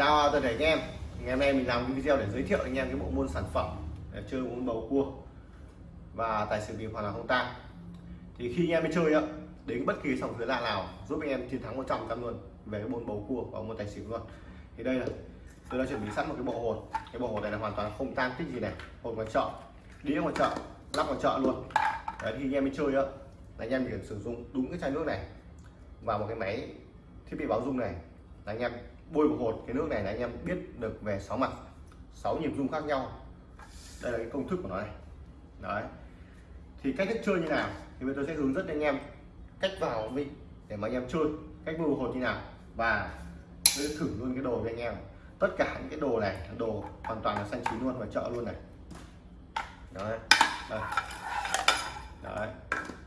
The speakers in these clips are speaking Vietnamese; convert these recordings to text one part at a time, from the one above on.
chào toàn thể anh em. Ngày hôm nay mình làm cái video để giới thiệu anh em cái bộ môn sản phẩm để chơi môn bầu cua và tài xỉu bịp hoặc là không tang. Thì khi anh em đi chơi á, đến bất kỳ sòng dưới lạ nào, giúp anh em chiến thắng 100 trăm luôn về cái môn bầu cua và môn tài xỉu luôn. Thì đây là, tôi đã chuẩn bị sẵn một cái bộ hột. Cái bộ hột này là hoàn toàn không tan tích gì này. Hột ngoài chợ, đĩa ngoài chợ, lắp ngoài chợ luôn. Đấy, thì anh em đi chơi á, là anh em chỉ sử dụng đúng cái chai nước này và một cái máy thiết bị báo dung này là anh em bôi một hột cái nước này là anh em biết được về sáu mặt, sáu nhịp rung khác nhau. Đây là cái công thức của nó này. Đấy. Thì cách thức chơi như nào thì bây giờ tôi sẽ hướng dẫn anh em cách vào vị để mà anh em chơi, cách bôi hột như nào. Và tôi sẽ thử luôn cái đồ cho anh em. Tất cả những cái đồ này, đồ hoàn toàn là xanh chín luôn và chợ luôn này. Đấy. Đây. đấy.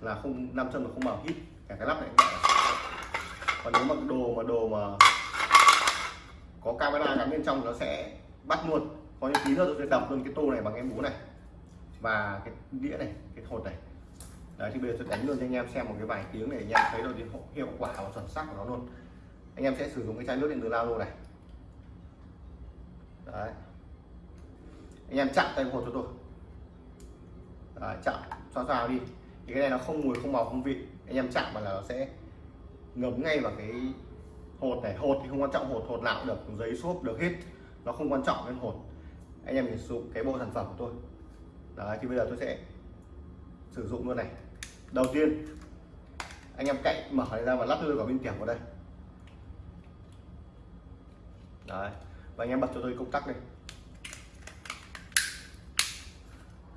Là không năm chân là không mở hít, cả cái lắp này còn nếu mà đồ mà đồ mà có camera gắn bên trong nó sẽ bắt luôn. Có những tí nữa tôi sẽ đập luôn cái tô này bằng cái búa này. Và cái đĩa này cái hột này. Đấy thì bây giờ tôi đánh luôn cho anh em xem một cái vài tiếng để anh em thấy được hiệu quả và chuẩn xác của nó luôn. Anh em sẽ sử dụng cái chai nước điện từ lao luôn này. Đấy. Anh em chặn tay hột cho tôi. Đấy, chặn cho vào đi. Thì cái này nó không mùi không màu không vị. Anh em chạm mà là nó sẽ ngấm ngay vào cái hột này. Hột thì không quan trọng, hột hột nào cũng được, giấy xốp được hết. Nó không quan trọng nên hột. Anh em mình sử dụng cái bộ sản phẩm của tôi. Đấy, thì bây giờ tôi sẽ sử dụng luôn này. Đầu tiên, anh em cậy mở ra và lắp luôn vào bên tiền vào đây. Đấy, và anh em bật cho tôi công tắc đây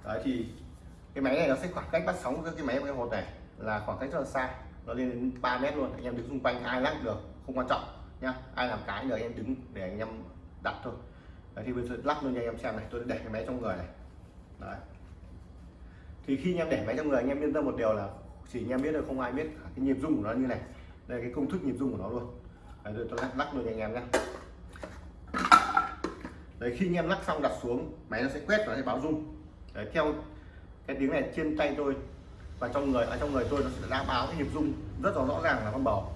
đấy, thì cái máy này nó sẽ khoảng cách bắt sóng với cái máy cái hột này là khoảng cách rất là xa. Nó lên đến 3 mét luôn. Anh em đứng xung quanh ai lắc được không quan trọng nhá. Ai làm cái nhờ anh em đứng để anh em đặt thôi. Đấy, thì bây giờ lắc luôn cho anh em xem này tôi để cái máy trong người này. Đấy. Thì khi anh em để máy trong người anh em yên tâm một điều là chỉ anh em biết được không ai biết cái nhịp rung của nó như này. Đây là cái công thức nhịp rung của nó luôn. Đấy, tôi lắc, lắc luôn cho anh em nhé đấy khi anh em lắc xong đặt xuống máy nó sẽ quét và nó sẽ báo rung. Đấy, theo cái tiếng này trên tay tôi và trong người ở trong người tôi nó sẽ đã báo cái nhịp rung rất là rõ ràng là con bầu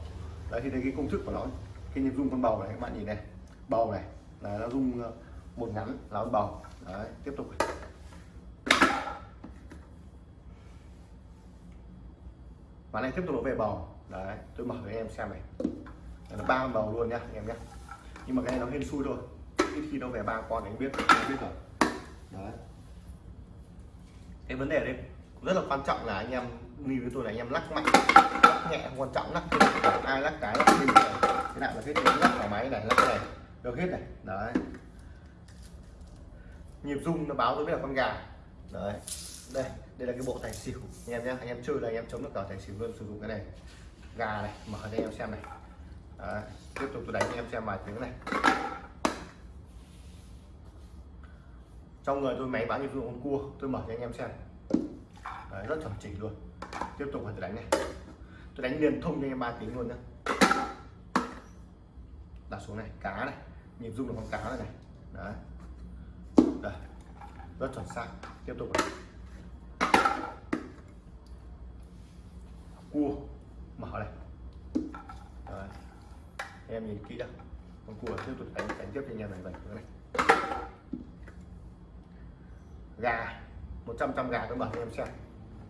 đấy, thì đây cái công thức của nó. Cái nhịp rung con bầu này, các bạn nhìn này. Bầu này, là nó rung ờ, một ngắn là con bầu. Đấy, tiếp tục và này, tiếp tục nó về bầu. Đấy, tôi mở cho em xem này. Nó ba con bầu luôn nhá, anh em nhé nhưng mà cái này nó hên xui thôi. Ít khi nó về ba con anh biết anh biết rồi. Đấy. Cái vấn đề đây rất là quan trọng là anh em như với tôi là anh em lắc mạnh. Lắc nhẹ không quan trọng lắc ai lắc cái lắc mình cái nào là cái lắc thoải máy này lắc này. Được hết này. Đấy. Nhịp rung nó báo tôi biết là con gà. Đấy. Đây đây là cái bộ tài xỉu. Anh em nhé anh em chơi là anh em chống được cả tài xỉu luôn sử dụng cái này. Gà này mở cho anh em xem này. Đấy. tiếp tục tôi đánh anh em xem vài tiếng này. Trong người tôi máy báo nhịp rung con cua tôi mở cho anh em xem. Đấy, rất chuẩn chỉnh luôn tiếp tục tôi đánh này. Tôi đánh liền thông cho anh em ba tiếng luôn nhá. Đặt xuống này, cá này. Nhịp rung là con cá này này. Đấy. Đây. Rất chuẩn xác. Tiếp tục này. cua. Mở này. Đấy. em nhìn kỹ đã con cua tiếp tục đánh đánh tiếp cho anh em này vậy này. Gà. 100 trăm gà tôi mở cho em xem.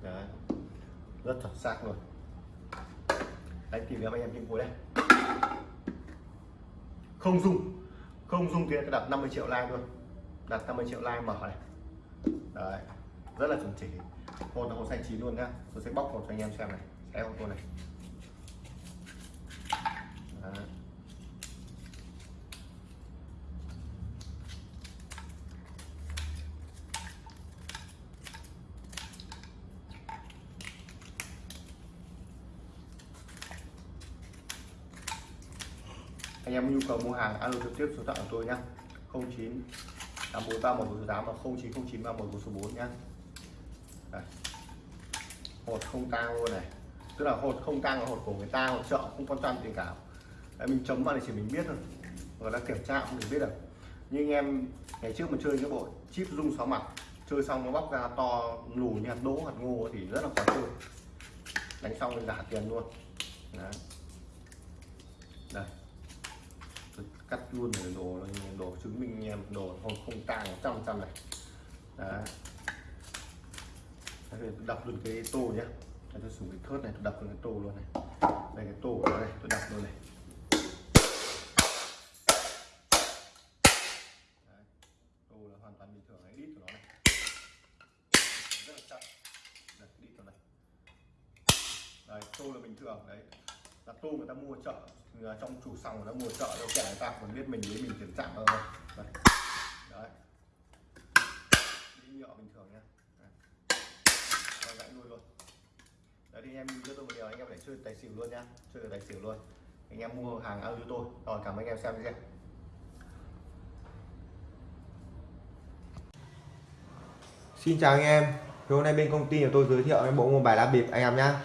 Đấy rất thật xác luôn. Đánh tìm em anh em trên cuối đây không dùng. Không dùng thì đặt 50 triệu like luôn. Đặt 50 triệu like mở này. Đấy. Rất là chuẩn chỉ. Hột là hột xanh chín luôn nhá. Tôi sẽ bóc một cho anh em xem này. Xem con này. Đấy. Anh em nhu cầu mua hàng alo trực tiếp số điện của tôi nhá. 09 843 148 và 0909 31 số 4 nhá. Đây. hột không tang luôn này. Tức là hột không tang là hột của người ta hột chợ không quan tâm gì cả. Đấy, mình chấm vào thì chỉ mình biết thôi. Người ta kiểm tra cũng mình biết được. Nhưng anh em ngày trước mình chơi cái bộ chip rung sáu mặt chơi xong nó bóc ra to lù như hạt đỗ hạt ngô thì rất là khó chơi. Đánh xong mình giả tiền luôn. Đấy. đây cắt luôn để đồ đồ chứng minh anh em đồ không không tang trăm trăm này. Đấy. Đấy, tôi đập luôn cái tô nhé tôi sử cái thớt này tôi đập luôn cái tô luôn này. Đây cái tô của nó này tôi đập luôn này. Đấy. tô là hoàn toàn bình thường cái đít của nó này. Rất là chậm đây đít của này. Đấy tô là bình thường đấy là tô người ta mua chợ trong chủ sòng người ta mua chợ, đâu kẻ người ta còn biết mình với mình kiểm trạng đâu. Đấy. Đấy. Đi nhựa bình thường nhá. Đấy. gãy nuôi luôn. Đấy, thì anh em nhìn cho tôi một điều, anh em để chơi tài xỉu luôn nhá. Chơi tài xỉu luôn. Anh em mua hàng ao cho tôi. Rồi, cảm ơn anh em xem video. Xin chào anh em. Thì hôm nay bên công ty của tôi giới thiệu em bộ môn bài lá bịp anh em nhá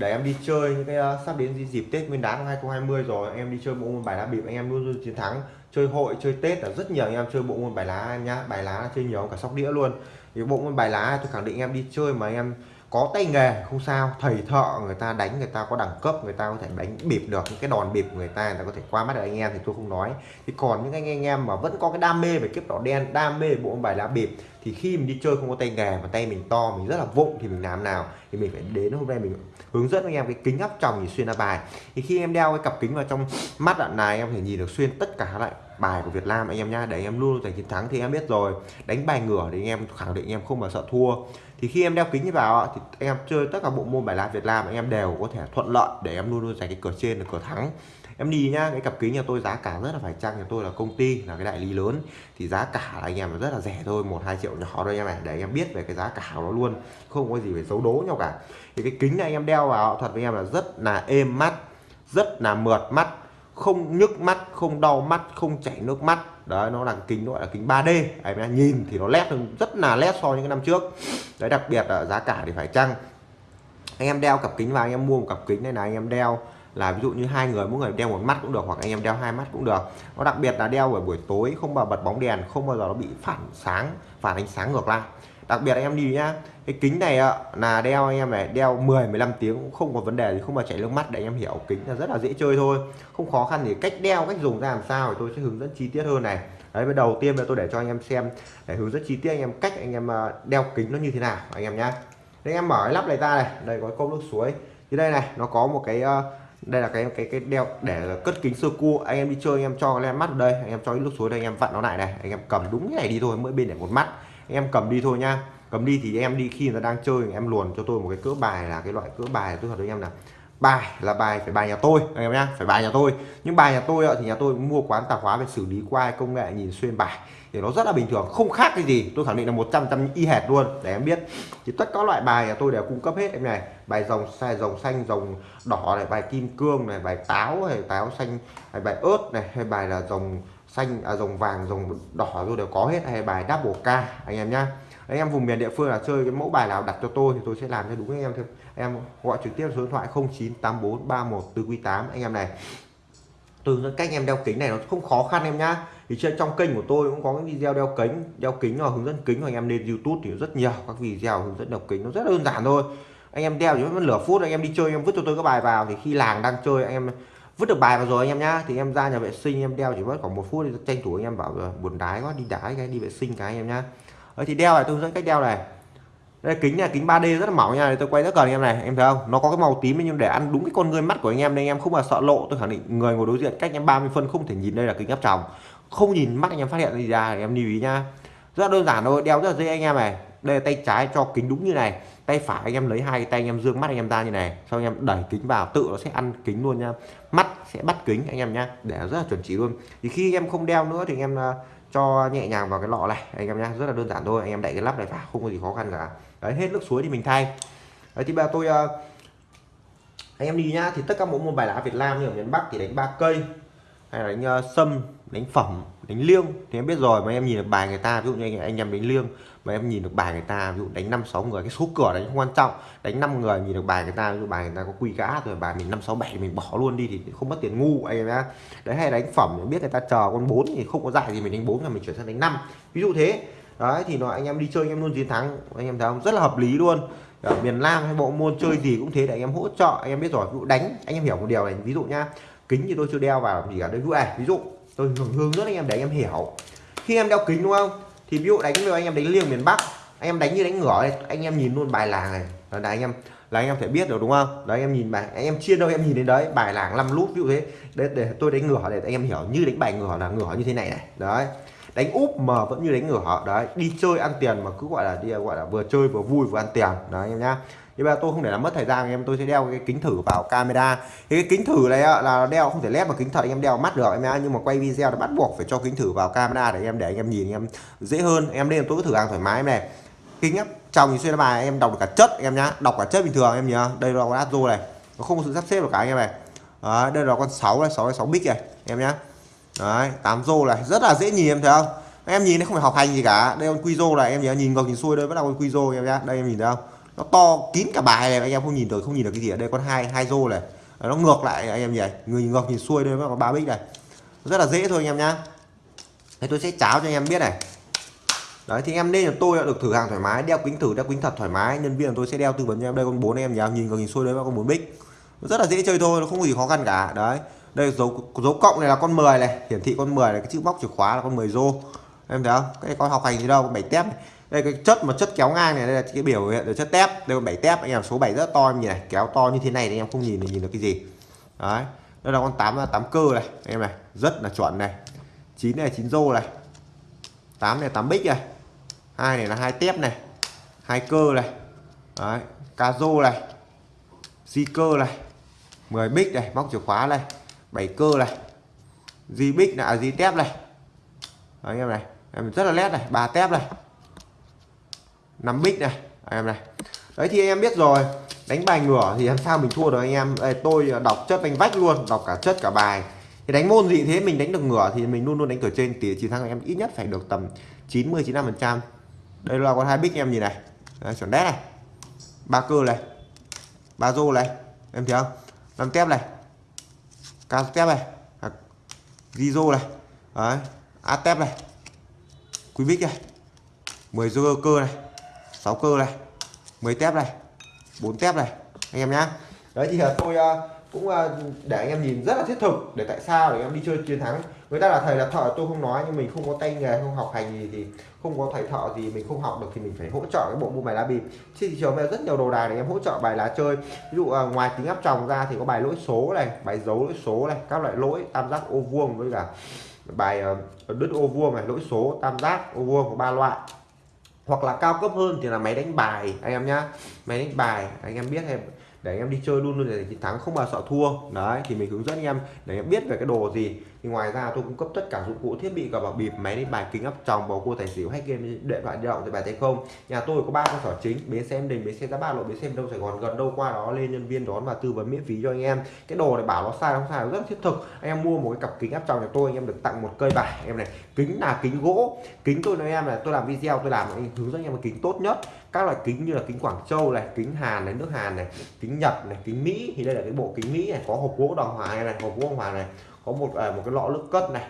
để em đi chơi những cái uh, sắp đến dịp Tết Nguyên đán 2020 rồi em đi chơi bộ môn bài lá bịp anh em luôn luôn chiến thắng. Chơi hội chơi Tết là rất nhiều anh em chơi bộ môn bài lá nhá bài lá chơi nhiều cả sóc đĩa luôn. Thì bộ môn bài lá tôi khẳng định em đi chơi mà anh em có tay nghề không sao. Thầy thợ người ta đánh người ta có đẳng cấp người ta có thể đánh bịp được những cái đòn bịp người ta người ta có thể qua mắt được anh em thì tôi không nói. Thì còn những anh, anh em mà vẫn có cái đam mê về kiếp đỏ đen đam mê bộ bài lá bịp thì khi mình đi chơi không có tay nghề mà tay mình to mình rất là vụng thì mình làm nào? Thì mình phải đến hôm nay mình hướng dẫn anh em cái kính áp tròng nhìn xuyên ra bài. Thì khi em đeo cái cặp kính vào trong mắt đoạn này em thể nhìn được xuyên tất cả lại bài của Việt Nam anh em nhá. Để anh em luôn giành chiến thắng thì em biết rồi. Đánh bài ngửa thì anh em khẳng định anh em không bao sợ thua thì khi em đeo kính như vào thì anh em chơi tất cả bộ môn bài lá Việt Nam, anh em đều có thể thuận lợi để em luôn luôn giành cái cửa trên là cửa thắng. Em đi nhá, cái cặp kính nhà tôi giá cả rất là phải chăng, nhà tôi là công ty, là cái đại lý lớn. Thì giá cả là anh em rất là rẻ thôi, một, hai triệu nhỏ thôi em này để anh em biết về cái giá cả của nó luôn. Không có gì phải xấu đố nhau cả. Thì cái kính này anh em đeo vào thật với em là rất là êm mắt, rất là mượt mắt, không nhức mắt không đau mắt, không chảy nước mắt. Đấy, nó là kính gọi là kính 3D anh em nhìn thì nó led hơn, rất là led so với những năm trước. Đấy, đặc biệt là giá cả thì phải chăng? Anh em đeo cặp kính và anh em mua một cặp kính này là anh em đeo là ví dụ như hai người, mỗi người đeo một mắt cũng được, hoặc anh em đeo hai mắt cũng được. Nó đặc biệt là đeo vào buổi tối, không bao bật bóng đèn, không bao giờ nó bị phản sáng, phản ánh sáng ngược lại đặc biệt anh em đi nhá cái kính này ạ là đeo anh em này đeo 10 15 tiếng cũng không có vấn đề gì không mà chảy nước mắt để anh em hiểu kính là rất là dễ chơi thôi không khó khăn thì cách đeo cách dùng ra làm sao thì tôi sẽ hướng dẫn chi tiết hơn này đấy với đầu tiên là tôi để cho anh em xem để hướng dẫn chi tiết anh em cách anh em đeo kính nó như thế nào anh em nhá đây em mở cái lắp này ra này đây có cốc nước suối như đây này nó có một cái đây là cái cái cái đeo để cất kính sơ cua anh em đi chơi anh em cho cái mắt ở đây anh em cho cái nước suối đây anh em vặn nó lại này anh em cầm đúng cái này đi thôi mỗi bên để một mắt em cầm đi thôi nha. Cầm đi thì em đi khi người ta đang chơi, em luồn cho tôi một cái cỡ bài là cái loại cỡ bài tôi thật với em là bài là bài phải bài nhà tôi, anh em nhá, phải bài nhà tôi. Nhưng bài nhà tôi thì nhà tôi mua quán tạp hóa về xử lý qua công nghệ nhìn xuyên bài. Thì nó rất là bình thường, không khác cái gì. Tôi khẳng định là 100 trăm y hệt luôn, để em biết. Thì tất cả loại bài nhà tôi đều cung cấp hết em này. Bài rồng sai rồng xanh rồng đỏ này, bài kim cương này, bài táo hay táo xanh, hay bài ớt này, hay bài là rồng xanh à dòng vàng dòng đỏ rồi đều có hết, hay bài double k, anh em nhá. Anh em vùng miền địa phương là chơi cái mẫu bài nào đặt cho tôi thì tôi sẽ làm cho đúng anh em thôi. Em gọi trực tiếp số điện thoại 098431 từ quý 8 anh em này. Từ những cách em đeo kính này nó không khó khăn em nhá. Thì trên trong kênh của tôi cũng có những video đeo kính đeo kính và hướng dẫn kính anh em lên YouTube thì rất nhiều, các video hướng dẫn đeo kính nó rất đơn giản thôi. Anh em đeo chỉ mất nửa phút, anh em đi chơi anh em vứt cho tôi cái bài vào thì khi làng đang chơi, anh em vứt được bài vào rồi anh em nhá. Thì em ra nhà vệ sinh, em đeo chỉ mất khoảng một phút thì tranh thủ anh em bảo buồn đái quá, đi đái cái, đi vệ sinh cái anh em nhá. Ấy thì đeo này, tôi hướng dẫn cách đeo này. Đây, kính này, kính 3D rất là mỏng nha, tôi quay rất gần em này, em thấy không? Nó có cái màu tím nhưng để ăn đúng cái con người mắt của anh em nên anh em không mà sợ lộ. Tôi khẳng định người ngồi đối diện cách em 30 phân không thể nhìn đây là kính áp tròng. Không nhìn mắt anh em phát hiện gì ra em lưu ý nhá. Rất đơn giản thôi, đeo rất là dễ anh em này đây là tay trái cho kính đúng như này. Tay phải anh em lấy hai tay anh em dương mắt anh em ra như này. Sau anh em đẩy kính vào tự nó sẽ ăn kính luôn nha. Mắt sẽ bắt kính anh em nhá. Để rất là chuẩn chỉ luôn. Thì khi em không đeo nữa thì anh em à, cho nhẹ nhàng vào cái lọ này anh em nhá. Rất là đơn giản thôi anh em đậy cái lắp này vào không có gì khó khăn cả. Đấy hết nước suối thì mình thay. Đấy thì bây giờ tôi à, anh em đi nhá. Thì tất cả mỗi môn bài lá Việt Nam như ở miền Bắc thì đánh ba cây hay là đánh uh, sâm đánh phẩm đánh liêng thì em biết rồi mà em nhìn được bài người ta ví dụ như anh, anh em đánh liêng mà em nhìn được bài người ta ví dụ đánh năm sáu người cái số cửa đánh không quan trọng. Đánh 5 người nhìn được bài người ta ví dụ bài người ta có quy gã rồi bài mình năm sáu bảy mình bỏ luôn đi thì không mất tiền ngu anh em nhá. Đấy hay đánh phẩm biết người ta chờ con bốn thì không có dạy thì mình đánh bốn là mình chuyển sang đánh năm. Ví dụ thế. Đấy thì nó anh em đi chơi anh em luôn chiến thắng. Anh em thấy không? Rất là hợp lý luôn. Ở miền Nam hay bộ môn chơi gì cũng thế để anh em hỗ trợ. Anh em biết rồi ví dụ đánh anh em hiểu một điều này ví dụ nhá. Kính thì tôi chưa đeo vào gì cả đây ví dụ ví dụ tôi hướng hướng dẫn anh em để anh em hiểu khi em đeo kính đúng không thì ví dụ đánh với anh em đánh liêng miền Bắc anh em đánh như đánh ngửa này anh em nhìn luôn bài làng này là anh em là anh em phải biết được đúng không đấy anh em nhìn bài anh em chia đâu em nhìn đến đấy bài làng 5 lút ví dụ thế để, để tôi đánh ngửa để anh em hiểu như đánh bài ngửa là ngửa như thế này này đấy đánh úp mà vẫn như đánh ngửa đấy đi chơi ăn tiền mà cứ gọi là đi gọi là vừa chơi vừa vui vừa ăn tiền đấy anh em nhá nhưng mà tôi không để làm mất thời gian anh em tôi sẽ đeo cái kính thử vào camera. Cái kính thử này là đeo không thể lép vào kính thật anh em đeo mắt được em nhá nhưng mà quay video là bắt buộc phải cho kính thử vào camera để anh em để anh em nhìn anh em dễ hơn. Em nên tôi cứ thử hàng thoải mái em này. Kính áp trong thì xuyên bài em đọc được cả chất em nhá. Đọc cả chất bình thường em nhớ đây là con Azo này. Nó không có sự sắp xếp được cả anh em này. Đấy, đây là con 6 này 6 này 6 bích này em nhá. Đấy, 8 rô này. Rất là dễ nhìn em thấy không? Em nhìn nó không phải học hành gì cả. Đây con quy rô này em nhớ nhìn ngược nhìn xuôi đây vẫn là con quy rô em nhá. Đây em nhìn thấy không? Nó to kín cả bài này, anh em không nhìn được, không nhìn được cái gì ở đây. Con hai hai rô này. Nó ngược lại anh em nhỉ? Người ngược nhìn xuôi đây vẫn có ba bích này. Rất là dễ thôi anh em nhá. Thế tôi sẽ cháo cho anh em biết này. Đấy, thì em nên là tôi đã được thử hàng thoải mái, đeo kính thử, đeo kính thật thoải mái. Nhân viên tôi sẽ đeo tư vấn cho em. Đây, con bốn em nhá nhìn ngược nhìn xuôi đấy con bốn bích. Rất là dễ chơi thôi, nó không có gì khó khăn cả. Đấy, đây dấu dấu cộng này là con 10 này. Hiển thị con 10 này, cái chữ móc chìa khóa là con 10 rô. Em thấy không? Cái con học hành gì đâu bảy tép này đây cái chất mà chất kéo ngang này đây là cái biểu hiện là chất tép. Đây là bảy tép anh em số 7 rất to em nhìn này kéo to như thế này thì anh em không nhìn thì nhìn được cái gì. Đấy đây là con 8 tám cơ này em này rất là chuẩn này. 9 này 9 rô này 8 này 8 bích này hai này là hai tép này hai cơ này. Đấy ca rô này di cơ này 10 bích này móc chìa khóa này 7 cơ này di bích là di tép này. Đấy, anh em này em rất là nét này ba tép này. 5 bích này anh em này. Đấy thì anh em biết rồi đánh bài ngửa thì làm sao mình thua được anh em? Đây, tôi đọc chất vanh vách luôn đọc cả chất cả bài. Thì đánh môn gì thế mình đánh được ngửa thì mình luôn luôn đánh cửa trên tỷ chiến thắng em ít nhất phải được tầm 90 95 phần trăm. Đây là con hai bích em nhìn này. Đấy, chuẩn đét này. Ba cơ này ba rô này em thấy không? Năm tép này cao tép này à, Gizo này. Đấy A tép này Quý bích này 10 rô cơ này. 6 cơ này 10 tép này 4 tép này, anh em nhá. Đấy, thì là tôi ờ, cũng ờ, để anh em nhìn rất là thiết thực để tại sao để em đi chơi chiến thắng. Người ta là thầy là thợ, tôi không nói, nhưng mình không có tay nghề, không học hành gì thì không có thầy thợ gì mình không học được thì mình phải hỗ trợ cái bộ môn bài lá bịp. Trên thị trường bây giờ rất nhiều đồ đài để em hỗ trợ bài lá chơi. Ví dụ ờ, ngoài tính áp tròng ra thì có bài lỗi số này, bài dấu lỗi số này, các loại lỗi, tam giác, ô vuông với cả bài đứt ô vuông này, lỗi số, tam giác, ô vuông có ba loại hoặc là cao cấp hơn thì là máy đánh bài, anh em nhá. Máy đánh bài, anh em biết em để anh em đi chơi luôn luôn để chiến thắng không bao sợ thua. Đấy, thì mình hướng dẫn anh em để anh em biết về cái đồ gì thì ngoài ra tôi cung cấp tất cả dụng cụ, thiết bị cả bảo bịp, máy đánh bài, kính áp tròng, bầu cua tài xỉu hay game, điện thoại di động thì bài tay không. Nhà tôi có ba cơ sở chính, bến xe em đình, bến xe giá ba lộ, bến xe đông sài gòn. Gần đâu qua đó lên nhân viên đón và tư vấn miễn phí cho anh em. Cái đồ này bảo nó sai, không sai rất là thiết thực. Anh em mua một cái cặp kính áp tròng nhà tôi, anh em được tặng một cây bài. Em này, kính là kính gỗ. Kính tôi nói em là tôi làm video, tôi làm anh hướng dẫn anh em một kính tốt nhất. Các loại kính như là kính Quảng Châu này, kính Hàn này, nước Hàn này, kính Nhật này, kính Mỹ. Thì đây là cái bộ kính Mỹ này, có hộp gỗ đồng hoàng này, hộp gỗ đồng hoàng này có một à, một cái lọ nước cất này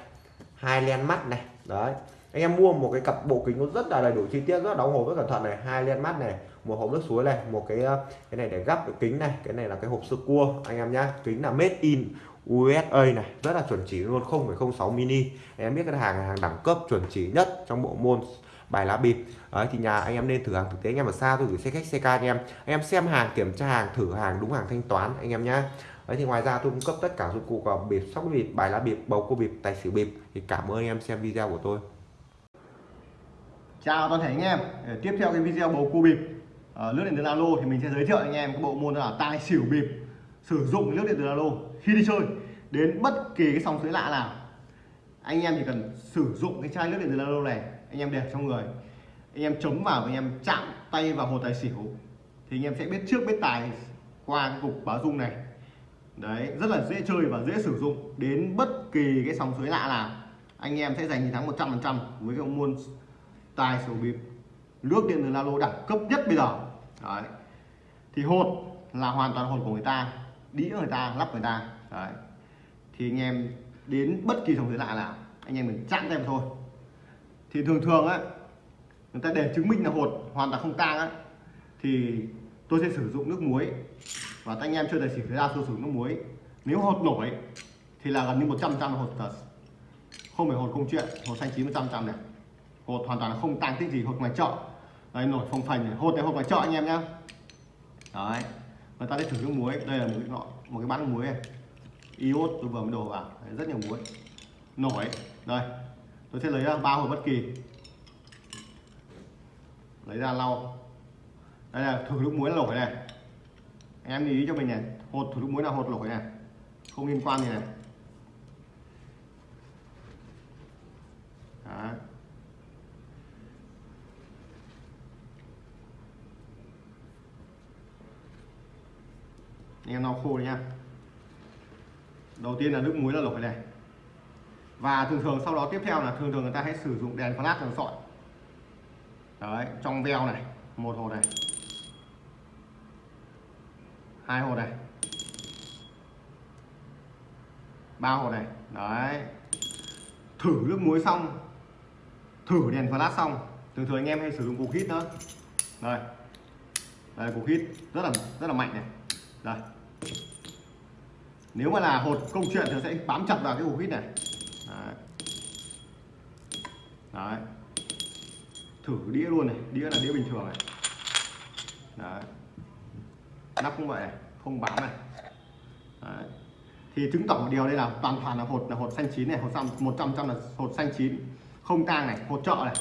hai len mắt này đấy. Anh em mua một cái cặp bộ kính nó rất là đầy đủ chi tiết rất đóng hộp rất cẩn thận này. Hai len mắt này một hộp nước suối này một cái à, cái này để gắp cái kính này cái này là cái hộp sơ cua anh em nhá. Kính là made in USA này rất là chuẩn chỉ luôn 0,06 mini. Em biết cái hàng hàng đẳng cấp chuẩn chỉ nhất trong bộ môn bài lá bịp. Đấy thì nhà anh em nên thử hàng thực tế anh em ở xa tôi gửi xe khách xe ca anh em. Anh em xem hàng kiểm tra hàng thử hàng đúng hàng thanh toán anh em nhá đấy, thì ngoài ra tôi cung cấp tất cả dụng cụ vào bịp, sóc bịp, bài lá bịp, bầu cua bịp, tài xỉu bịp. Thì cảm ơn anh em xem video của tôi. Chào toàn thể anh em. Để tiếp theo cái video bầu cua bịp nước lướt điện từ alo thì mình sẽ giới thiệu anh em cái bộ môn là tài xỉu bịp, sử dụng nước điện từ alo khi đi chơi. Đến bất kỳ cái sòng suối lạ nào, anh em chỉ cần sử dụng cái chai nước điện từ alo này, anh em để trong người. Anh em chống vào, anh em chạm tay vào hồ tài xỉu. Thì anh em sẽ biết trước, biết tài qua cái cục báo dung này đấy, rất là dễ chơi và dễ sử dụng đến bất kỳ cái sóng suối lạ nào. Anh em sẽ giành chiến thắng 100 phần trăm với cái môn tài sổ bịp. Nước điện từ la lô đẳng cấp nhất bây giờ. Đấy. Thì hột là hoàn toàn hột của người ta, đĩa người ta, lắp người ta. Đấy. Thì anh em đến bất kỳ sóng suối lạ nào, anh em mình chặn em thôi. Thì thường thường á, người ta để chứng minh là hột hoàn toàn không tang á, thì tôi sẽ sử dụng nước muối và anh em chơi tài xỉu ra số sử dụng nước muối. Nếu hột nổi thì là gần như 100 trăm hột thật. Không phải hột công chuyện hột xanh chín một trăm trăm này. Hột hoàn toàn là không tăng tích gì hột ngoài chợ. Đây nổi phồng phành này. Hột này hột ngoài chợ anh em nhá. Đấy. Người ta đi thử nước muối. Đây là một cái nọ một cái bát nước muối này. Iốt tôi vừa mới đổ vào. Đấy, rất nhiều muối. Nổi. Đây. Tôi sẽ lấy ra ba hột bất kỳ. Lấy ra lau. Đây là thử nước muối nổi này em lưu ý cho mình này. Hột, thủ nước muối là hột lỗi này không liên quan gì này. Đó. anh em lau khô nha. Đầu tiên là nước muối là lỗi này và thường thường sau đó tiếp theo là thường thường người ta hay sử dụng đèn flash đèn sọi. Đấy, trong veo này, một hồ này hai hộp này. Ba hộp này. Đấy. Thử nước muối xong. Thử đèn flash xong. Thường thường anh em hay sử dụng cục hít nữa đây. Đây, cục hít rất là rất là mạnh này. Đây. Nếu mà là hột công chuyện thì sẽ bám chặt vào cái cục hít này. Đấy. đấy. Thử đĩa luôn này. Đĩa là đĩa bình thường này. Đấy nắp cũng vậy này không bám này. Đấy. thì chứng tỏ một điều đây là toàn toàn là hột là hột xanh chín này, hột xăm, một trăm trăm là hột xanh chín. Không tang này, hột trợ này,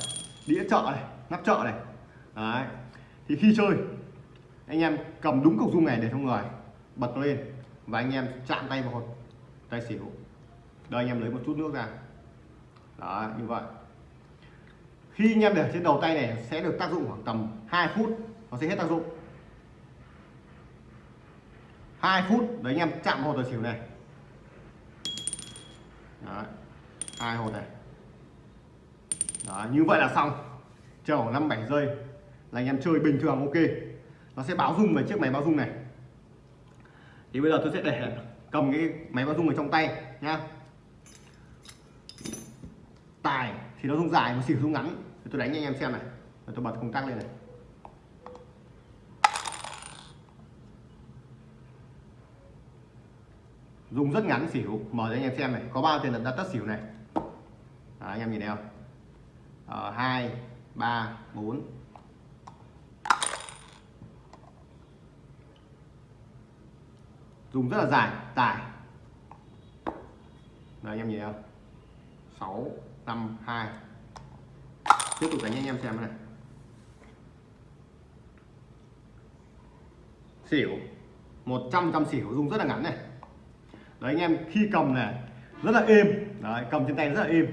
đĩa trợ này, nắp trợ này. Đấy. Thì khi chơi, anh em cầm đúng cục dung này để trong người, bật nó lên và anh em chạm tay vào hột, tay xỉu. Đây anh em lấy một chút nước ra. Đó như vậy. Khi anh em để trên đầu tay này, sẽ được tác dụng khoảng tầm 2 phút, nó sẽ hết tác dụng. 2 phút. Đấy anh em chạm hột tài xỉu này. Đấy. hai hột này. Đó, như vậy là xong. Chờ khoảng 5 7 giây là anh em chơi bình thường ok. Nó sẽ báo rung về chiếc máy báo rung này. Thì bây giờ tôi sẽ để cầm cái máy báo rung ở trong tay nhá. Tài thì nó rung dài mà xỉu rung ngắn. Tôi đánh cho anh em xem này. Rồi tôi bật công tắc lên này. Dùng rất ngắn xỉu. Mở cho anh em xem này. Có bao tiền đặt tất xỉu này? Đó, anh em nhìn thấy không? Ờ, hai ba bốn. Dùng rất là dài. Tải Đấy, anh em nhìn thấy không? Sáu năm hai. Tiếp tục đánh anh em xem này. Xỉu. 100 trăm xỉu. Dùng rất là ngắn này đấy anh em khi cầm này rất là êm. Đấy cầm trên tay rất là êm.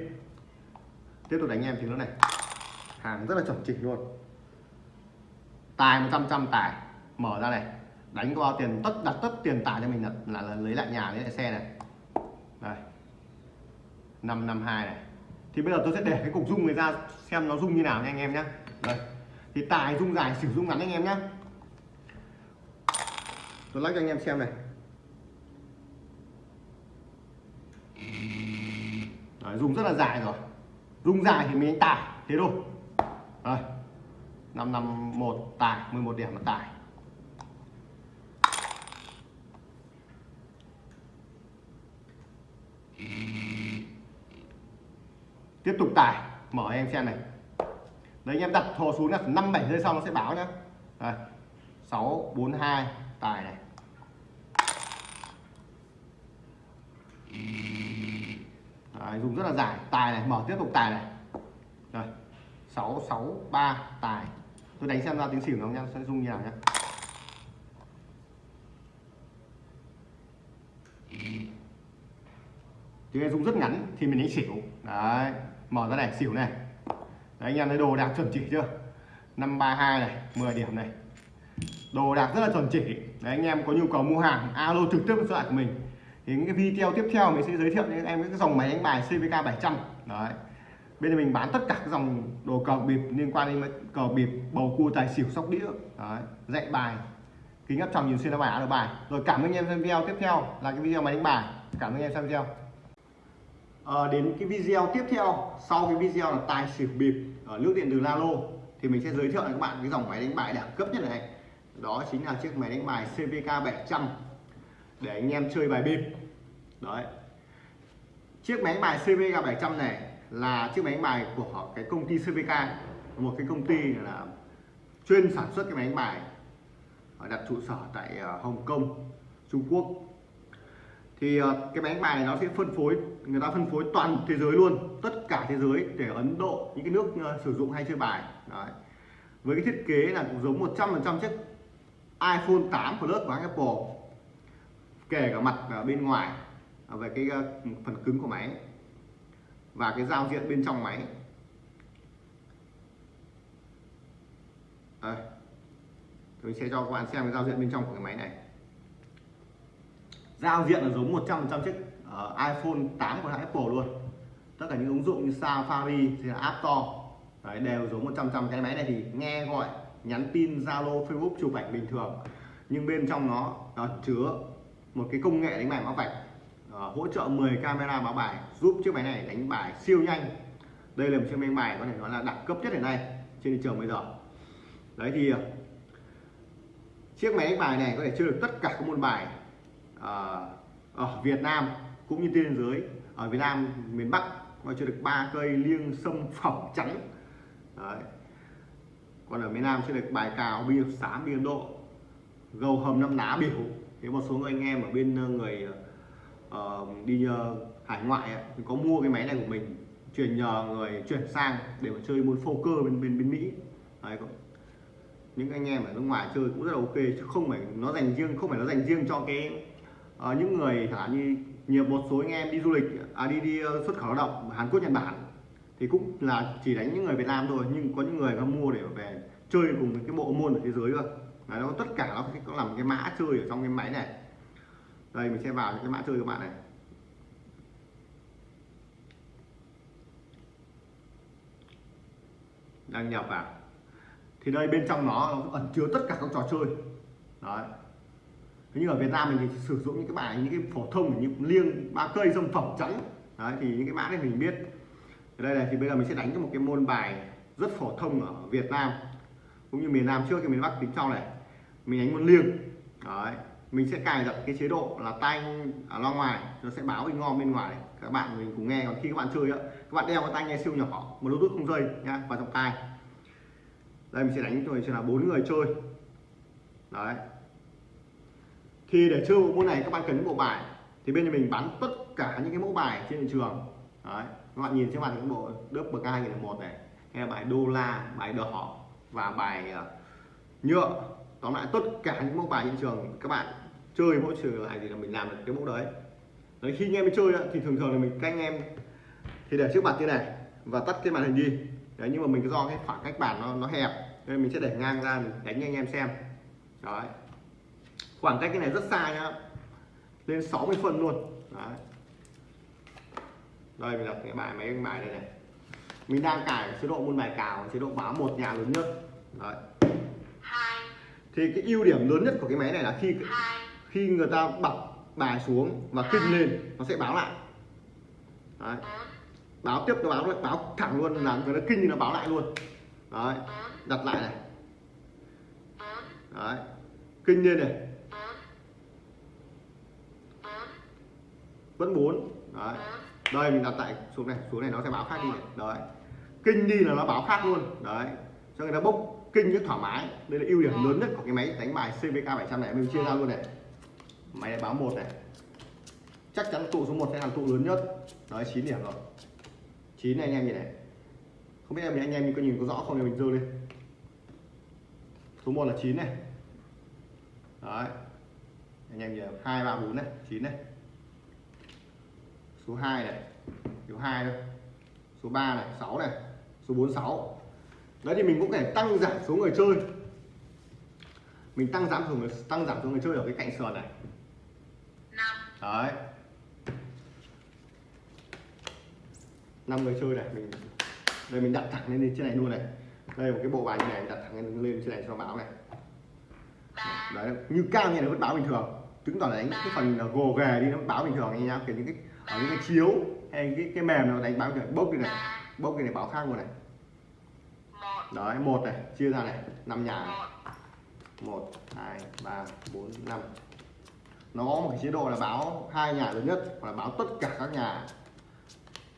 Tiếp tục đánh anh em tiếng nó này. Hàng rất là chuẩn chỉnh luôn. Tài 100 trăm tài. Mở ra này. Đánh có bao tiền tất đặt tất tiền tài cho mình là, là, là lấy lại nhà lấy lại xe này. Đây. 552 này. Thì bây giờ tôi sẽ để cái cục rung này ra xem nó rung như nào nha anh em nhé đây. Thì tài rung dài sử dụng ngắn anh em nhé tôi lắc cho anh em xem này. Đấy, dùng rất là dài rồi. Rung dài thì mình tải thế thôi. Đấy. năm năm một 11 điểm là tải. Tiếp tục tải mở em xem này. Đấy anh em đặt thò xuống là năm bảy giây sau nó sẽ báo nhá. Đây. Sáu bốn hai tài này đấy, dùng rất là dài. Tài này mở tiếp tục tài này. Rồi sáu sáu ba tài. Tôi đánh xem ra tiếng xỉu nó nha sẽ rung như nào nhá. Tiếng này dùng rất ngắn thì mình đánh xỉu. Đấy mở ra này xỉu này. Đấy anh em thấy đồ đạc chuẩn chỉ chưa? 532 này 10 điểm này. Đồ đạc rất là chuẩn chỉ. Đấy anh em có nhu cầu mua hàng alo trực tiếp với số của mình thì những cái video tiếp theo mình sẽ giới thiệu cho em cái dòng máy đánh bài CVK 700 đấy. Bên này mình bán tất cả các dòng đồ cờ bịp liên quan đến cờ bịp bầu cua tài xỉu sóc đĩa. Đấy, dạy bài kính áp tròng nhìn xuyên bài được bài. Rồi cảm ơn anh em xem video tiếp theo là cái video máy đánh bài. Cảm ơn anh em xem video. À, đến cái video tiếp theo sau cái video là tài xỉu bịp ở nước điện từ Lalo thì mình sẽ giới thiệu cho các bạn cái dòng máy đánh bài đẳng cấp nhất này. Đó chính là chiếc máy đánh bài CVK 700 để anh em chơi bài bịp. Đấy. Chiếc máy bài CVK 700 này là chiếc máy bài của cái công ty CVK một cái công ty là chuyên sản xuất cái máy bài đặt trụ sở tại ờ, Hồng Kông, Trung Quốc. Thì ờ, cái máy bài này nó sẽ phân phối, người ta phân phối toàn thế giới luôn, tất cả thế giới để Ấn Độ, những cái nước ờ, sử dụng hay chơi bài. Đấy. với cái thiết kế là cũng giống 100% chiếc iPhone 8 Plus của Apple kể cả mặt ở bên ngoài à, về cái à, phần cứng của máy và cái giao diện bên trong máy. Tôi sẽ cho các bạn xem cái giao diện bên trong của cái máy này. Giao diện là giống 100% chiếc uh, iPhone 8 của hãng Apple luôn. Tất cả những ứng dụng như Safari thì là App Store Đấy, đều giống 100% cái máy này thì nghe gọi nhắn tin Zalo Facebook chụp ảnh bình thường nhưng bên trong nó, nó chứa một cái công nghệ đánh bài báo vạch. Ờ, hỗ trợ 10 camera báo bài, giúp chiếc máy này đánh bài siêu nhanh. Đây là một chiếc máy bài có thể nói là đẳng cấp nhất hiện nay trên thị trường bây giờ. Đấy thì ờ, chiếc máy đánh bài này có thể chơi được tất cả các môn bài ờ, ở Việt Nam cũng như trên thế giới. Ở Việt Nam, miền Bắc, có chơi được ba cây liêng sâm phẩm trắng. Đấy. còn ở miền Nam chơi được bài cào, bia sám, bia Độ gầu hầm năm lá biểu thế một số người anh em ở bên ờ, người uh, đi uh, hải ngoại ấy, thì có mua cái máy này của mình chuyển nhờ người chuyển sang để mà chơi môn poker bên bên bên Mỹ. Đấy, có- những anh em ở nước ngoài chơi cũng rất là ok chứ không phải nó dành riêng không phải nó dành riêng cho cái uh, những người chẳng hạn như nhiều một số anh em đi du lịch à đi đi xuất khẩu lao động Hàn Quốc Nhật Bản thì cũng là chỉ đánh những người Việt Nam thôi nhưng có những người nó mua để về chơi cùng với cái bộ môn ở thế giới cơ. Đấy, nó tất cả nó có làm cái mã chơi ở trong cái máy này. Đây mình sẽ vào những cái mã chơi của bạn này. Đăng nhập vào. Thì đây bên trong nó, nó ẩn chứa tất cả các trò chơi. Đấy. Thế nhưng ở Việt Nam mình thì sử dụng những cái bài những cái phổ thông như liêng ba cây dâm phẩm trắng đấy thì những cái mã này mình biết. Ở đây này thì bây giờ mình sẽ đánh cho một cái môn bài rất phổ thông ở Việt Nam cũng như miền Nam trước thì miền Bắc tính sau này mình đánh một liêng. Đấy. Mình sẽ cài đặt cái chế độ là tay ở à, loa ngoài. Nó sẽ báo in ngon bên ngoài. Này. các bạn mình cùng nghe. Còn khi các bạn chơi á, các bạn đeo cái tai nghe siêu nhỏ, một bluetooth không dây nhá vào trong tai. Đây, mình sẽ đánh rồi sẽ là bốn người chơi. Đấy. Thì để chơi bộ môn này, các bạn cần những bộ bài. Thì bên nhà mình bán tất cả những cái mẫu bài trên thị trường. Đấy. Các bạn nhìn trên màn những bộ, đớp bậc hai nghìn một này. Hay là bài đô la, bài đỏ và bài ờ, nhựa tóm lại, tất cả những mẫu bài trên trường, các bạn chơi mỗi trường lại thì là mình làm được cái mẫu đấy. Đấy, khi anh em chơi thì thường thường là mình canh em, thì để trước mặt như này và tắt cái màn hình đi. Đấy, nhưng mà mình do cái khoảng cách bàn nó nó hẹp, nên mình sẽ để ngang ra mình đánh cho anh em xem. Đấy. Khoảng cách cái này rất xa nhá, lên 60 phân luôn. Đấy. Đây, mình đặt cái bài mấy cái bài này này. Mình đang cài chế độ môn bài cào, chế độ báo một nhà lớn nhất. Đấy thì cái ưu điểm lớn nhất của cái máy này là khi khi người ta bật bài xuống và kinh lên nó sẽ báo lại. Đấy. báo tiếp nó báo báo thẳng luôn là người ta kinh thì nó báo lại luôn. Đấy. Đặt lại này. Đấy. Kinh lên này. Vẫn bốn. Đấy. Đây mình đặt tại xuống này. Xuống này nó sẽ báo khác đi này. Đấy. Kinh đi là nó báo khác luôn. Đấy. Cho người ta bốc kinh rất thoải mái. Đây là ưu điểm lớn nhất của cái máy đánh bài CVK 700 này mình chia ra luôn này. Máy này báo một này. Chắc chắn tụ số 1 sẽ là tụ lớn nhất. Đấy 9 điểm rồi. 9 này anh em nhìn này. Không biết em anh em có nhìn có rõ không? Thì mình dơ lên. Số 1 là 9 này. Đấy. Anh em nhìn hai ba bốn này 9 này. Số 2 này. Số 2 thôi. Số 3 này 6 này. Số 46 đấy thì mình cũng thể tăng giảm số người chơi. Mình tăng giảm số người tăng giảm số người chơi ở cái cạnh sườn này. Năm. Đấy. Năm người chơi này mình đây mình đặt thẳng lên trên này luôn này. Đây một cái bộ bài như này đặt thẳng lên, lên trên này cho báo này. Đấy như cao như này vẫn báo bình thường. Chứng tỏ là đánh cái phần gồ ghề đi nó báo bình thường anh nhá. Kiểu những cái ở những cái chiếu hay cái cái mềm nó đánh báo bình thường. Bốc đi này bốc cái này báo khác luôn này đấy một này chia ra này năm nhà này. một hai ba bốn năm. Nó có một cái chế độ là báo hai nhà lớn nhất hoặc là báo tất cả các nhà.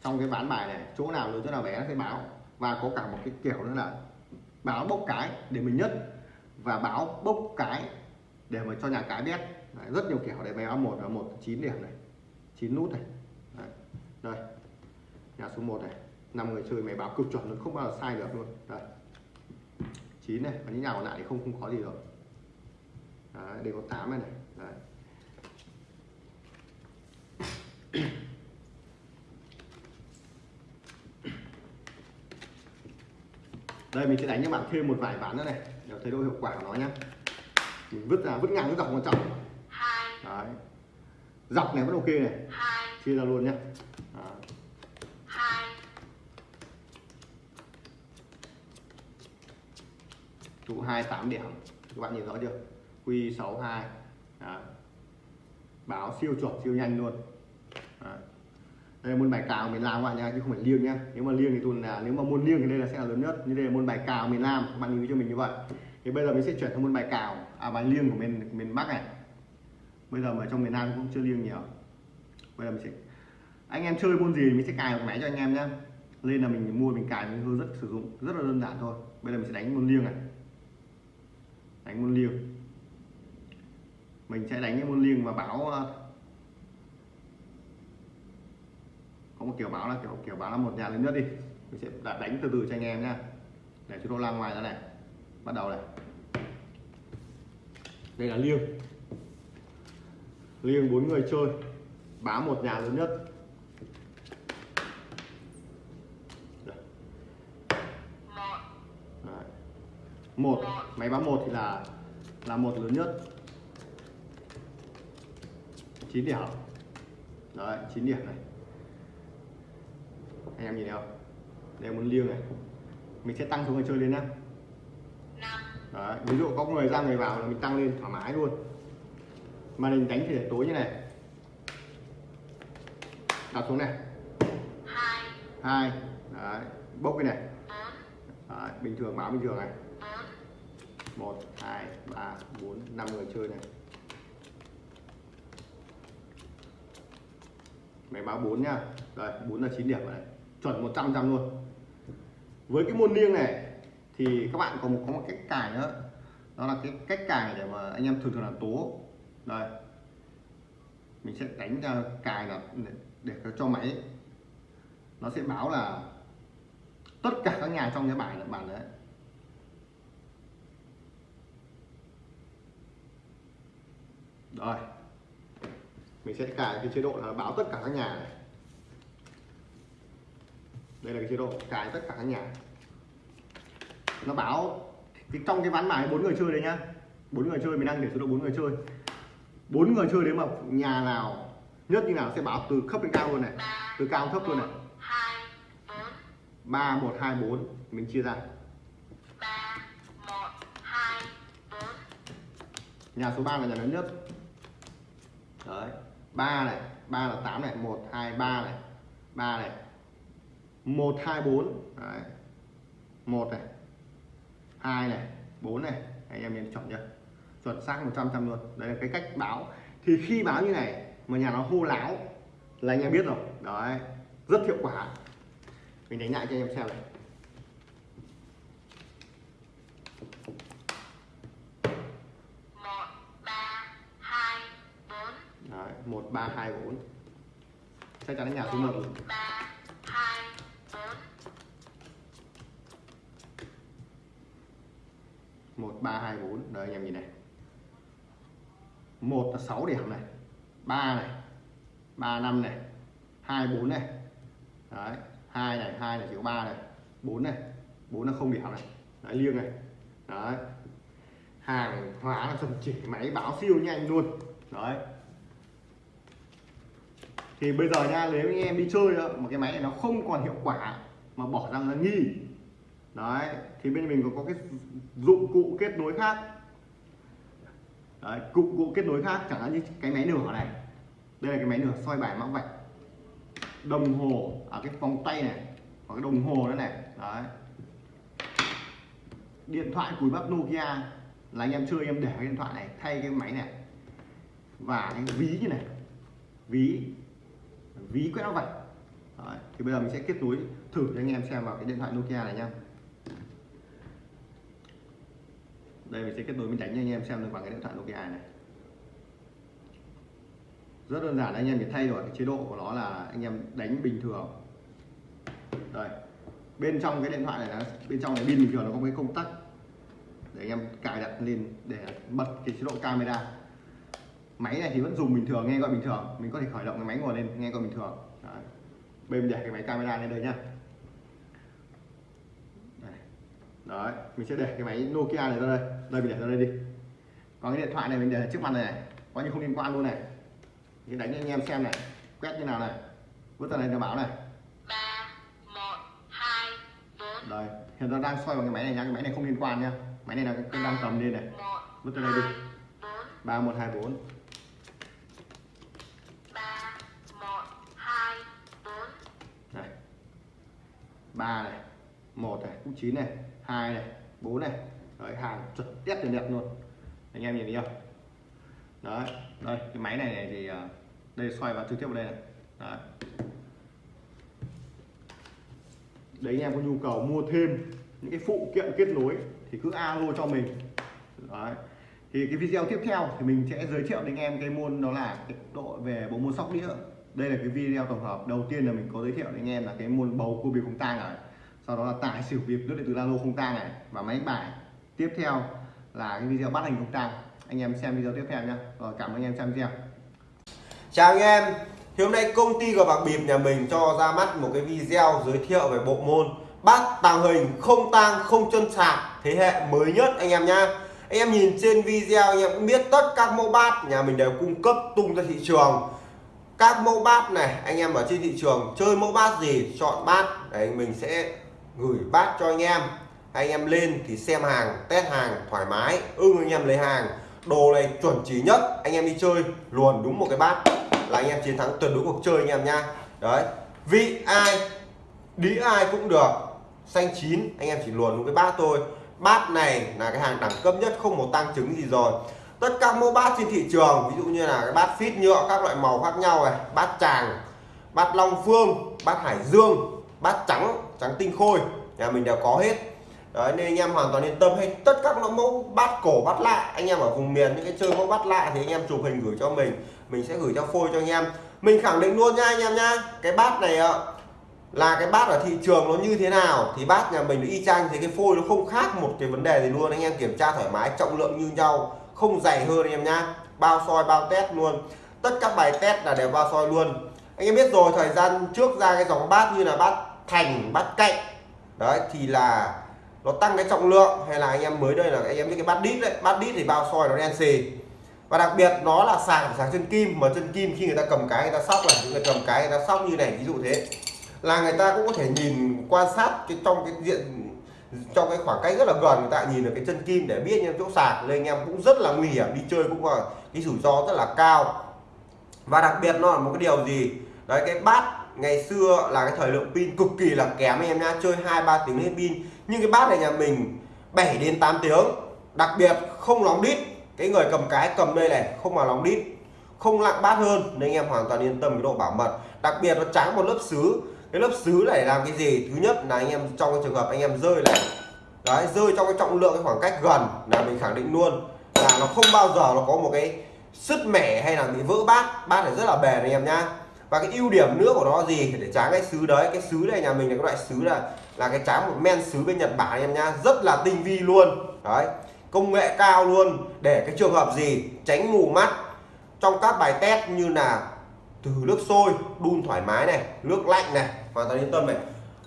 Trong cái ván bài này chỗ nào lớn chỗ nào bé nó sẽ báo. Và có cả một cái kiểu nữa là báo bốc cái để mình nhất và báo bốc cái để mà cho nhà cái biết. Đấy, rất nhiều kiểu để báo một là một chín điểm này chín nút này. Đấy. đây. Nhà số 1 này năm người chơi máy báo cực chuẩn luôn không bao giờ sai được luôn. Đây. 9 này và những nhà còn lại thì không không có gì rồi. Đấy, đây có 8 này này đấy. đây mình sẽ đánh cho bạn thêm một vài ván nữa này để thấy độ hiệu quả của nó nhá. Mình vứt ra vứt ngang vứt dọc quan trọng. Đấy. Dọc này vẫn ok này. Chia ra luôn nhá. Trụ 28 điểm. Các bạn nhìn rõ chưa? Q 62 Đấy. báo siêu chuẩn, siêu nhanh luôn. Đấy. đây là môn bài cào miền Nam các bạn nha chứ không phải liêng nhá. Nếu mà liêng thì tôi là, nếu mà môn liêng thì đây là sẽ là lớn nhất. Như đây là môn bài cào miền Nam, các bạn lưu ý cho mình như vậy. Thì bây giờ mình sẽ chuyển sang môn bài cào à bài liêng của miền miền Bắc này. Bây giờ mà trong miền Nam cũng chưa liêng nhiều. Bây giờ mình sẽ, anh em chơi môn gì mình sẽ cài một máy cho anh em nhá. Nên là mình mua, mình cài, mình hướng rất sử dụng, rất là đơn giản thôi. Bây giờ mình sẽ đánh môn liêng này đánh môn liêng. Mình sẽ đánh cái môn liêng và báo ờ, có một kiểu báo là kiểu kiểu báo là một nhà lớn nhất đi. Mình sẽ đánh từ từ cho anh em nhá. Để chúng tôi lan ngoài ra này. Bắt đầu này. Đây là liêng. Liêng bốn người chơi. Báo một nhà lớn nhất Đây. một Đấy một máy báo một thì là là một lớn nhất. 9 điểm. Đấy 9 điểm này. Anh em nhìn thấy không? Đây muốn liêng này. Mình sẽ tăng số người chơi lên nhá. Đấy ví dụ có người ra người vào là mình tăng lên thoải mái luôn. Mà mình đánh thì để tối như này. Đặt xuống này. Hai. Hai. Đấy bốc cái này. Đấy, bình thường báo bình thường này bốn một hai ba bốn năm người chơi này. Máy báo 4 nhá đây 4 là 9 điểm rồi này. Chuẩn 100 trăm luôn. Với cái môn liêng này thì các bạn có một có một cách cài nữa. Đó là cái cách cài để mà anh em thường thường là tố. Đây. Mình sẽ đánh ra cài là để, để cho máy. Nó sẽ báo là tất cả các nhà trong cái bài là bạn đấy. Rồi. Mình sẽ cài cái chế độ là báo tất cả các nhà này. Đây là cái chế độ cài tất cả các nhà. Nó báo cái trong cái ván bài bốn người chơi đấy nhá. Bốn người chơi, mình đang để số độ bốn người chơi. Bốn người chơi đấy mà nhà nào, nhất như nào sẽ báo từ thấp đến cao luôn này. Từ cao đến thấp luôn này. hai bốn ba một hai bốn, mình chia ra. Ba một hai bốn nhà số 3 là nhà lớn nhất đấy. Ba này, ba là 8 này, một, hai, ba này. Ba này. Một, hai, bốn. Đấy. Một này. Hai này. Bốn này. Anh em nhìn chọn chưa chuẩn xác 100 trăm luôn. Đây là cái cách báo. Thì khi báo như này, mà nhà nó hô láo là anh em biết rồi. Đấy. Rất hiệu quả. Mình đánh lại cho anh em xem này. Một ba hai bốn. Chắc chắn là nhà thứ một một ba hai bốn. Một ba hai bốn anh em nhìn này. Một là 6 điểm này. Ba này. Ba năm này. Hai bốn này. Đấy, hai này hai này chỉ có ba này. Bốn này. Bốn là không điểm này. Đấy, liêng này. Đấy. Hàng hóa là chuẩn chỉ máy báo siêu nhanh luôn. Đấy thì bây giờ nha nếu anh em đi chơi đó, mà cái máy này nó không còn hiệu quả mà bỏ ra là nghi. Đấy thì bên mình có, có cái dụng cụ kết nối khác. Đấy dụng cụ kết nối khác chẳng hạn như cái máy nửa này. Đây là cái máy nửa soi bài mã vạch. Đồng hồ ở cái vòng tay này hoặc cái đồng hồ nữa này. Đấy. Điện thoại cùi bắp Nokia là anh em chơi em để cái điện thoại này thay cái máy này. Và cái ví như này. Ví ví quét nó vạch. Đấy. thì bây giờ mình sẽ kết nối thử cho anh em xem vào cái điện thoại Nokia này nha đây, mình sẽ kết nối mình đánh cho anh em xem được bằng cái điện thoại Nokia này rất đơn giản, anh em để thay đổi cái chế độ của nó là anh em đánh bình thường. Đây, bên trong cái điện thoại này là, bên trong này pin bình thường nó có cái công tắc để anh em cài đặt lên để bật cái chế độ camera máy này thì vẫn dùng bình thường nghe gọi bình thường. Mình có thể khởi động cái máy ngồi lên nghe gọi bình thường. Đấy. bên để cái máy camera lên đây nhá. Đấy, mình sẽ để cái máy Nokia này ra đây. Đây mình để ra đây đi. Còn cái điện thoại này mình để trước mặt này, này. Có như không liên quan luôn này. Mình đánh cho anh em xem này. Quét như nào này. Vứt tay này nó bảo này. Ba một hai bốn. Đấy, hiện ra đang xoay vào cái máy này nha Cái máy này không liên quan nha Máy này là đang cầm lên này. Vứt tay này đi. 3, 1, 2, 4 ba này một này cũng chín này hai này bốn này. Đấy hàng chuẩn test tiền đẹp luôn. Anh em nhìn thấy không? Đấy đây cái máy này, này thì à, đây xoay vào trực tiếp vào đây này. Đấy. đấy anh em có nhu cầu mua thêm những cái phụ kiện kết nối thì cứ alo cho mình. Đấy. Thì cái video tiếp theo thì mình sẽ giới thiệu đến anh em cái môn đó là cái độ về bộ môn sóc đĩa đây là cái video tổng hợp đầu tiên là mình có giới thiệu đến anh em là cái môn bầu cua bịp không tang này sau đó là tải xỉu bịp nước điện từ lalo không tang này và máy bài. Tiếp theo là cái video bắt hình không tang. Anh em xem video tiếp theo nhé rồi, cảm ơn anh em xem video. Chào anh em. Thì hôm nay công ty của bạc bịp nhà mình cho ra mắt một cái video giới thiệu về bộ môn bát tàng hình không tang, không chân sạc thế hệ mới nhất anh em nhá. Anh em nhìn trên video anh em cũng biết tất các mẫu bát nhà mình đều cung cấp tung ra thị trường các mẫu bát này, anh em ở trên thị trường chơi mẫu bát gì, chọn bát, đấy, mình sẽ gửi bát cho anh em. Anh em lên thì xem hàng, test hàng, thoải mái, ưng anh em lấy hàng. Đồ này chuẩn chỉ nhất, anh em đi chơi, luồn đúng một cái bát là anh em chiến thắng tuyệt đối cuộc chơi anh em nha đấy, vị ai đĩ ai cũng được. Xanh chín, anh em chỉ luồn đúng cái bát thôi. Bát này là cái hàng đẳng cấp nhất, không một tăng chứng gì rồi tất cả mẫu bát trên thị trường, ví dụ như là cái bát phít nhựa, các loại màu khác nhau này, bát tràng, bát long phương, bát hải dương, bát trắng trắng tinh khôi, nhà mình đều có hết. Đấy, nên anh em hoàn toàn yên tâm hay tất các loại mẫu bát cổ, bát lạ, anh em ở vùng miền, những cái chơi mẫu bát lạ thì anh em chụp hình gửi cho mình mình sẽ gửi cho phôi cho anh em. Mình khẳng định luôn nha anh em nha cái bát này ạ, là cái bát ở thị trường nó như thế nào, thì bát nhà mình y chang, thì cái phôi nó không khác một cái vấn đề gì luôn. Anh em kiểm tra thoải mái, trọng lượng như nhau không dày hơn anh em nhá. Bao soi bao test luôn. Tất các bài test là đều bao soi luôn. Anh em biết rồi thời gian trước ra cái dòng bát như là bát thành bát cạnh. Đấy thì là nó tăng cái trọng lượng. Hay là anh em mới đây là anh em biết cái bát đít đấy. Bát đít thì bao soi nó đen xì. Và đặc biệt nó là sàng, sàng chân kim. Mà chân kim khi người ta cầm cái người ta sóc này người cầm cái người ta sóc như này ví dụ thế. Là người ta cũng có thể nhìn quan sát cái trong cái diện trong cái khoảng cách rất là gần, người ta nhìn được cái chân kim để biết những chỗ sạc, nên anh em cũng rất là nguy hiểm, đi chơi cũng là cái rủi ro rất là cao. Và đặc biệt nó là một cái điều gì? Đấy, cái bát ngày xưa là cái thời lượng pin cực kỳ là kém anh em nha, chơi hai ba tiếng hết pin. Nhưng cái bát này nhà mình 7 đến 8 tiếng, đặc biệt không lóng đít. Cái người cầm cái cầm đây này, không mà lóng đít, không lặng bát hơn, nên anh em hoàn toàn yên tâm cái độ bảo mật. Đặc biệt nó trắng một lớp sứ cái lớp sứ này làm cái gì? Thứ nhất là anh em trong cái trường hợp anh em rơi này. Đấy, rơi trong cái trọng lượng cái khoảng cách gần là mình khẳng định luôn. Là nó không bao giờ nó có một cái sứt mẻ hay là bị vỡ bát. Bát này rất là bền anh em nhá. Và cái ưu điểm nữa của nó gì? Để tráng cái sứ đấy. Cái sứ này nhà mình là cái loại sứ là là cái tráng một men sứ bên Nhật Bản anh em nhá. Rất là tinh vi luôn. Đấy, công nghệ cao luôn. Để cái trường hợp gì? Tránh mù mắt. Trong các bài test như là từ nước sôi, đun thoải mái này, nước lạnh này, hoàn toàn yên tâm này.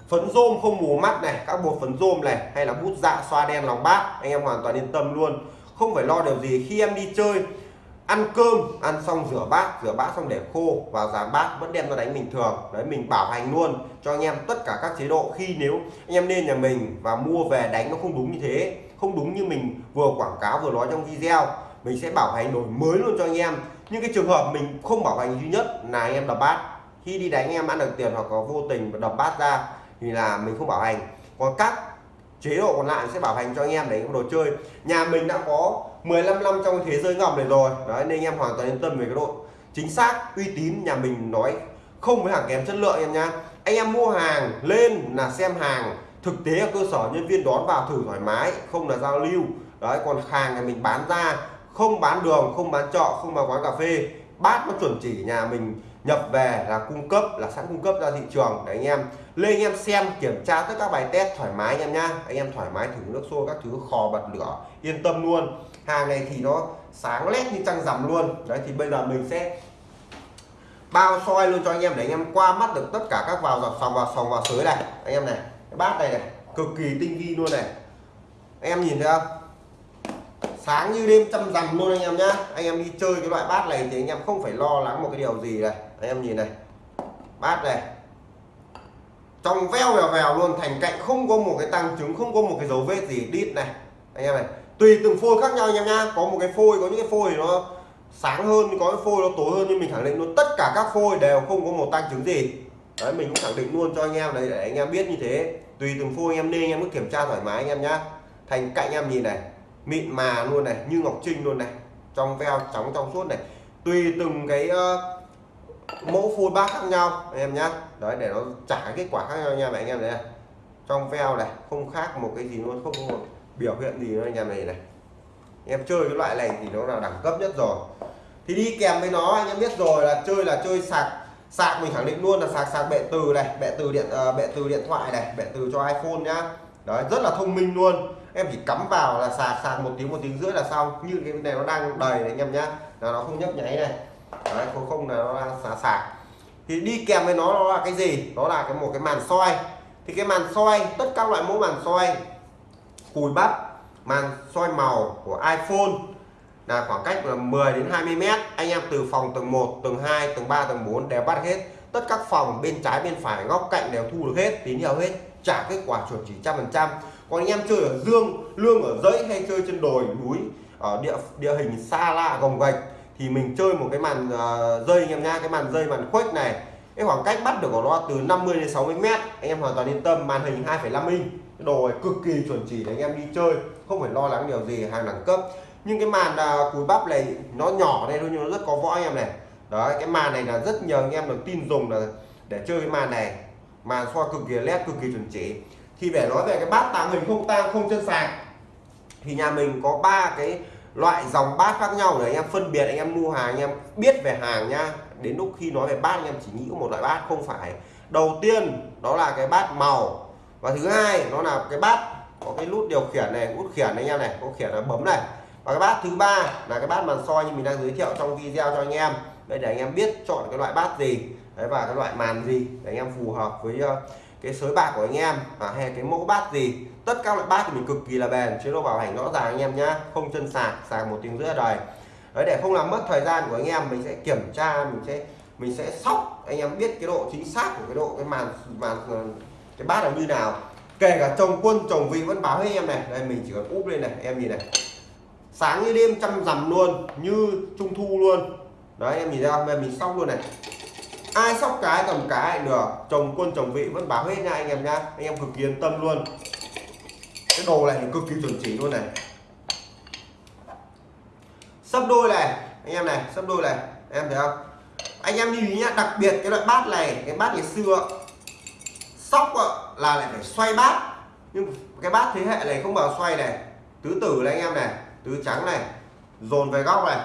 Phấn rôm không mù mắt này, các bột phấn rôm này, hay là bút dạ xoa đen lòng bát, anh em hoàn toàn yên tâm luôn. Không phải lo điều gì khi em đi chơi, ăn cơm, ăn xong rửa bát rửa bát xong để khô, vào giá bát vẫn đem ra đánh bình thường. Đấy, mình bảo hành luôn cho anh em tất cả các chế độ. Khi nếu anh em lên nhà mình và mua về đánh nó không đúng như thế, không đúng như mình vừa quảng cáo vừa nói trong video, mình sẽ bảo hành đổi mới luôn cho anh em nhưng cái trường hợp mình không bảo hành duy nhất là anh em đập bát. Khi đi đánh anh em ăn được tiền hoặc có vô tình đập bát ra thì là mình không bảo hành. Còn các chế độ còn lại sẽ bảo hành cho anh em đánh đồ chơi. Nhà mình đã có 15 năm trong thế giới ngọc này rồi. Đấy, nên anh em hoàn toàn yên tâm về cái độ chính xác, uy tín nhà mình nói không với hàng kém chất lượng em nha anh em mua hàng lên là xem hàng, thực tế ở cơ sở nhân viên đón vào thử thoải mái, không là giao lưu. Đấy, còn hàng này mình bán ra không bán đường không bán trọ, không bán quán cà phê bát nó chuẩn chỉ nhà mình nhập về là cung cấp là sẵn cung cấp ra thị trường. Để anh em. Lên anh em xem kiểm tra tất các bài test thoải mái anh em nhá. Anh em thoải mái thử nước sôi các thứ khò bật lửa yên tâm luôn. Hàng này thì nó sáng lét như trăng rằm luôn. Đấy thì bây giờ mình sẽ bao soi luôn cho anh em để anh em qua mắt được tất cả các vào dọc sòng vào sòng vào sới này. Anh em này cái bát này này cực kỳ tinh vi luôn này. Anh em nhìn thấy không? Sáng như đêm trăm rằm luôn anh em nhá. Anh em đi chơi cái loại bát này thì anh em không phải lo lắng một cái điều gì này. Anh em nhìn này. Bát này. Trong veo vèo vèo luôn thành cạnh không có một cái tăng chứng, không có một cái dấu vết gì đít này. Anh em này tùy từng phôi khác nhau anh em nhá. Có một cái phôi có những cái phôi nó sáng hơn có cái phôi nó tối hơn nhưng mình khẳng định luôn tất cả các phôi đều không có một tăng chứng gì. Đấy mình cũng khẳng định luôn cho anh em đấy để anh em biết như thế. Tùy từng phôi anh em nên anh em cứ kiểm tra thoải mái anh em nhá. Thành cạnh em nhìn này mịn mà luôn này như ngọc trinh luôn này trong veo trắng trong suốt này. Tùy từng cái uh, mẫu phôi bát khác nhau anh em nhá. Đấy để nó trả kết quả khác nhau nha anh em này. Trong veo này không khác một cái gì luôn không có một biểu hiện gì nữa anh em này này. Em chơi cái loại này thì nó là đẳng cấp nhất rồi. Thì đi kèm với nó anh em biết rồi là chơi là chơi sạc sạc mình khẳng định luôn là sạc sạc bệ từ này bệ từ điện uh, bệ từ điện thoại này bệ từ cho iPhone nhá. Đấy rất là thông minh luôn em chỉ cắm vào là sạc sạc một tiếng một tiếng rưỡi là xong. Như cái này nó đang đầy này anh em nhá. Là nó không nhấp nháy này. Đấy, không không là nó đang sạc sạc. Thì đi kèm với nó nó là cái gì? Đó là cái một cái màn soi. Thì cái màn soi, tất các loại mẫu màn soi, cùi bắp, màn soi màu của iPhone là khoảng cách là 10 đến 20 mét. Anh em từ phòng tầng 1 tầng 2 tầng 3 tầng 4 đều bắt hết. Tất các phòng bên trái, bên phải, góc cạnh đều thu được hết, tín hiệu hết, trả kết quả chuẩn chỉ trăm phần trăm còn anh em chơi ở dương lương ở dãy hay chơi trên đồi núi ở địa địa hình xa lạ gồng gạch thì mình chơi một cái màn uh, dây anh em nha cái màn dây màn khuếch này. Cái khoảng cách bắt được của nó từ 50 đến 60 mét anh em hoàn toàn yên tâm màn hình 2,5 inch. Cái đồ này cực kỳ chuẩn chỉ để anh em đi chơi không phải lo lắng điều gì hàng đẳng cấp. Nhưng cái màn uh, cùi bắp này nó nhỏ đây thôi nhưng nó rất có võ anh em này. Đấy cái màn này là rất nhiều anh em được tin dùng là để chơi cái màn này. Màn soi cực kỳ led cực kỳ chuẩn chỉ thì để nói về cái bát tàng hình không tang, không chân sạc thì nhà mình có ba cái loại dòng bát khác nhau để anh em. Phân biệt anh em mua hàng, anh em biết về hàng nha. đến lúc khi nói về bát, anh em chỉ nghĩ một loại bát, không phải. Đầu tiên, đó là cái bát màu. Và thứ hai, nó là cái bát có cái nút điều khiển này nút khiển anh em này, có khiển là bấm này. Và cái bát thứ ba là cái bát màn soi như mình đang giới thiệu trong video cho anh em. Đây để anh em biết chọn cái loại bát gì, đấy, và cái loại màn gì để anh em phù hợp với ờ, cái sới bạc của anh em à, hay cái mẫu bát gì tất các loại bát thì mình cực kỳ là bền chế độ bảo hành rõ ràng anh em nhá không chân sạc sạc một tiếng rưỡi đời đấy để không làm mất thời gian của anh em mình sẽ kiểm tra mình sẽ mình sẽ sóc anh em biết cái độ chính xác của cái độ cái màn màn cái bát là như nào. Kể cả chồng quân chồng vị vẫn báo với em này đây mình chỉ cần úp lên này em nhìn này. Sáng như đêm chăm rằm luôn như trung thu luôn. Đấy em nhìn ra mình sóc luôn này ai sóc cái cầm cái được. Chồng quân, chồng vị vẫn báo hết nha anh em nha. Anh em cực kỳ yên tâm luôn. Cái đồ này cực kỳ chuẩn chỉ luôn này. Sấp đôi này. Anh em này sấp đôi này. Em thấy không? Anh em lưu ý nhá, đặc biệt cái loại bát này, cái bát ngày xưa, sóc là lại phải xoay bát. Nhưng cái bát thế hệ này không bao xoay này. Tứ tử này anh em này, tứ trắng này, dồn về góc này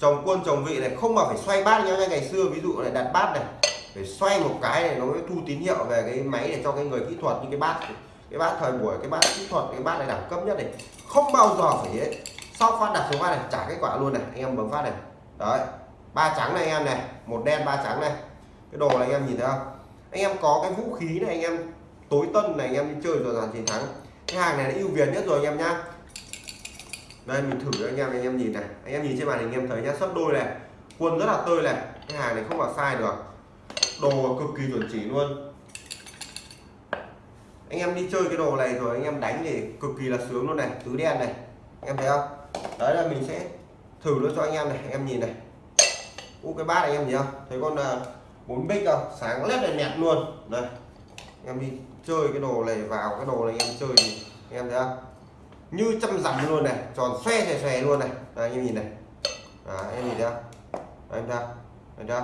chồng quân, chồng vị này không mà phải xoay bát nhau như ngày xưa, ví dụ này đặt bát này, phải xoay một cái này nó mới thu tín hiệu về cái máy để cho cái người kỹ thuật, như cái bát cái bát thời buổi, cái bát kỹ thuật, cái bát này đẳng cấp nhất này, không bao giờ phải ấy. sau phát đặt số phát này, trả kết quả luôn này, anh em bấm phát này. Đấy, ba trắng này anh em này, một đen, ba trắng này. Cái đồ này anh em nhìn thấy không? Anh em có cái vũ khí này, anh em tối tân này, anh em đi chơi rồi dàn chiến thắng. Cái hàng này là ưu việt nhất rồi anh em nhá đây, mình thử cho anh em anh em nhìn này. Anh em nhìn trên màn hình, anh em thấy nhá sấp đôi này. Quân rất là tươi này. Cái hàng này không vào sai được. Đồ cực kỳ chuẩn chỉ luôn. Anh em đi chơi cái đồ này rồi, anh em đánh thì cực kỳ là sướng luôn này. Tứ đen này. Anh em thấy không? Đấy là mình sẽ thử nó cho anh em này. Anh em nhìn này. U, cái bát này anh em nhìn không? Thấy con à, bốn bích không? Sáng lét này nẹt luôn. Đây. Anh em đi chơi cái đồ này vào, cái đồ này anh em chơi thì anh em thấy không? Như trăm dặm luôn này tròn xoe xòe xòe luôn này. Đây anh em nhìn này. Anh em nhìn ra anh em anh ra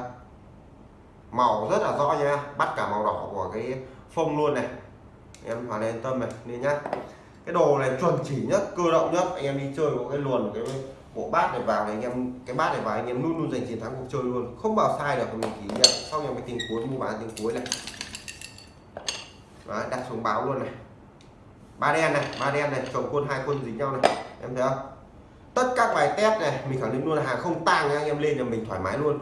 màu rất là rõ nha. Bắt cả màu đỏ của cái phông luôn này. Em hoàn yên tâm này nên nhá. Cái đồ này chuẩn chỉ nhất cơ động nhất. Anh em đi chơi có cái luồn cái bộ bát này vào này anh em cái bát này vào anh em luôn luôn giành chiến thắng cuộc chơi luôn. Không bao sai được mình kỷ niệm xong em cái tình cuối mua bán tình cuối này. Đó, đặt xuống báo luôn này ba đen này, ba đen này, chồng quân, hai quân dính nhau này. Em thấy không? Tất các bài test này, mình khẳng định luôn là hàng không tang nha anh em lên là mình thoải mái luôn.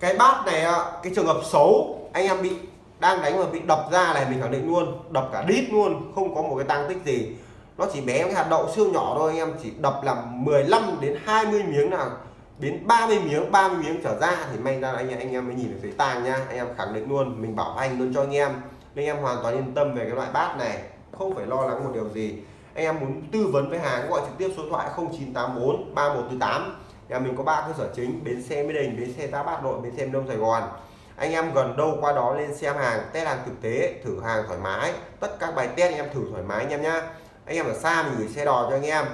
Cái bát này cái trường hợp xấu, anh em bị, đang đánh mà bị đập ra này, mình khẳng định luôn, đập cả đít luôn, không có một cái tăng tích gì. Nó chỉ bé cái hạt đậu siêu nhỏ thôi, anh em chỉ đập làm 15 đến 20 miếng nào, đến 30 miếng 30 miếng trở ra thì may ra anh em anh em mới nhìn được thấy tang nha anh em khẳng định luôn, mình bảo hành luôn cho anh em. Nên em hoàn toàn yên tâm về cái loại bát này không phải lo lắng một điều gì. Anh em muốn tư vấn với hàng gọi trực tiếp số thoại 0984 3148 nhà mình có ba cơ sở chính, bến xe Mỹ Đình, bến xe Giáp Bát Nội, bến xe Đông, Sài Gòn. Anh em gần đâu qua đó lên xem hàng, test hàng thực tế, thử hàng thoải mái. Tất các bài test anh em thử thoải mái anh em nhá. Anh em ở xa mình gửi xe đò cho anh em.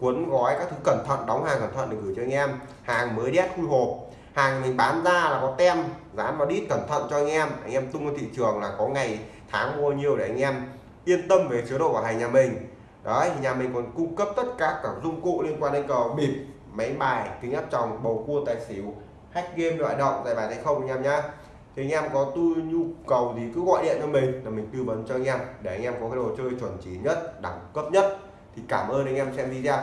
Cuốn gói các thứ cẩn thận, đóng hàng cẩn thận để gửi cho anh em. Hàng mới đét khui hộp. Hàng mình bán ra là có tem, dán vào đít cẩn thận cho anh em. Anh em tung vào thị trường là có ngày, tháng mua nhiều để anh em yên tâm về chế độ bảo hành nhà mình. Đấy, nhà mình còn cung cấp tất cả các dụng cụ liên quan đến cờ bịp, máy bài, kính áp tròng, bầu cua, tài xỉu, hack game loại động giải bài hay không anh em nhá. Thì anh em có tu, nhu cầu gì cứ gọi điện cho mình là mình tư vấn cho anh em, để anh em có cái đồ chơi chuẩn chỉ nhất, đẳng cấp nhất. Thì cảm ơn anh em xem video.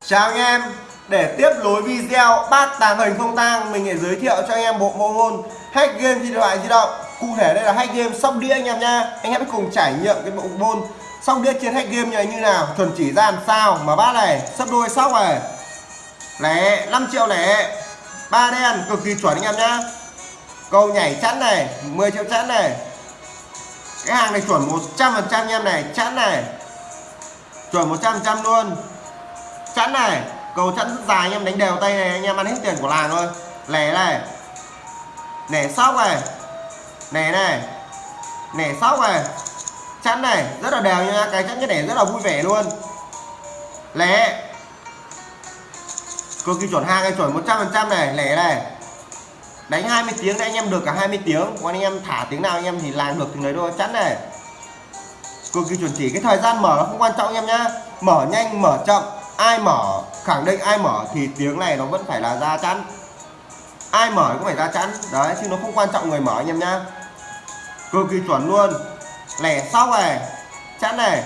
Chào anh em, để tiếp nối video bát tàng hình không tang, mình sẽ giới thiệu cho anh em bộ môn hack game di loại di động cụ thể đây là hack game sóc đĩa anh em nha anh em hãy cùng trải nghiệm cái bộ môn sóc đĩa trên hack game này như nào chuẩn chỉ ra làm sao mà bát này, sấp đôi sóc này. Lẻ 5 triệu lẻ. Ba đen, cực kỳ chuẩn anh em nhá. Cầu nhảy chắn này 10 triệu chắn này. Cái hàng này chuẩn 100 phần trăm em này chắn này. Chuẩn 100 phần trăm luôn. Chắn này, cầu chắn rất dài anh em, đánh đều tay này, anh em ăn hết tiền của làng thôi. Lẻ này. Lẻ sóc này nẻ này. Nẻ sóc này. Chắn này. Rất là đều nha. Cái chắn cái nẻ rất là vui vẻ luôn. Lẻ cực kỳ chuẩn hàng này chuẩn 100 phần trăm này. Lẻ này. Đánh 20 tiếng đấy anh em được cả 20 tiếng. Còn anh em thả tiếng nào anh em thì làm được tiếng đấy thôi. Chắn này. Cực kỳ chuẩn chỉ cái thời gian mở nó không quan trọng anh em nhá. Mở nhanh, mở chậm. Ai mở, khẳng định ai mở thì tiếng này nó vẫn phải là ra chắn. Ai mở cũng phải ra chắn. Đấy, chứ nó không quan trọng người mở anh em nhá cực kỳ chuẩn luôn. Lẻ sóc này chắn này.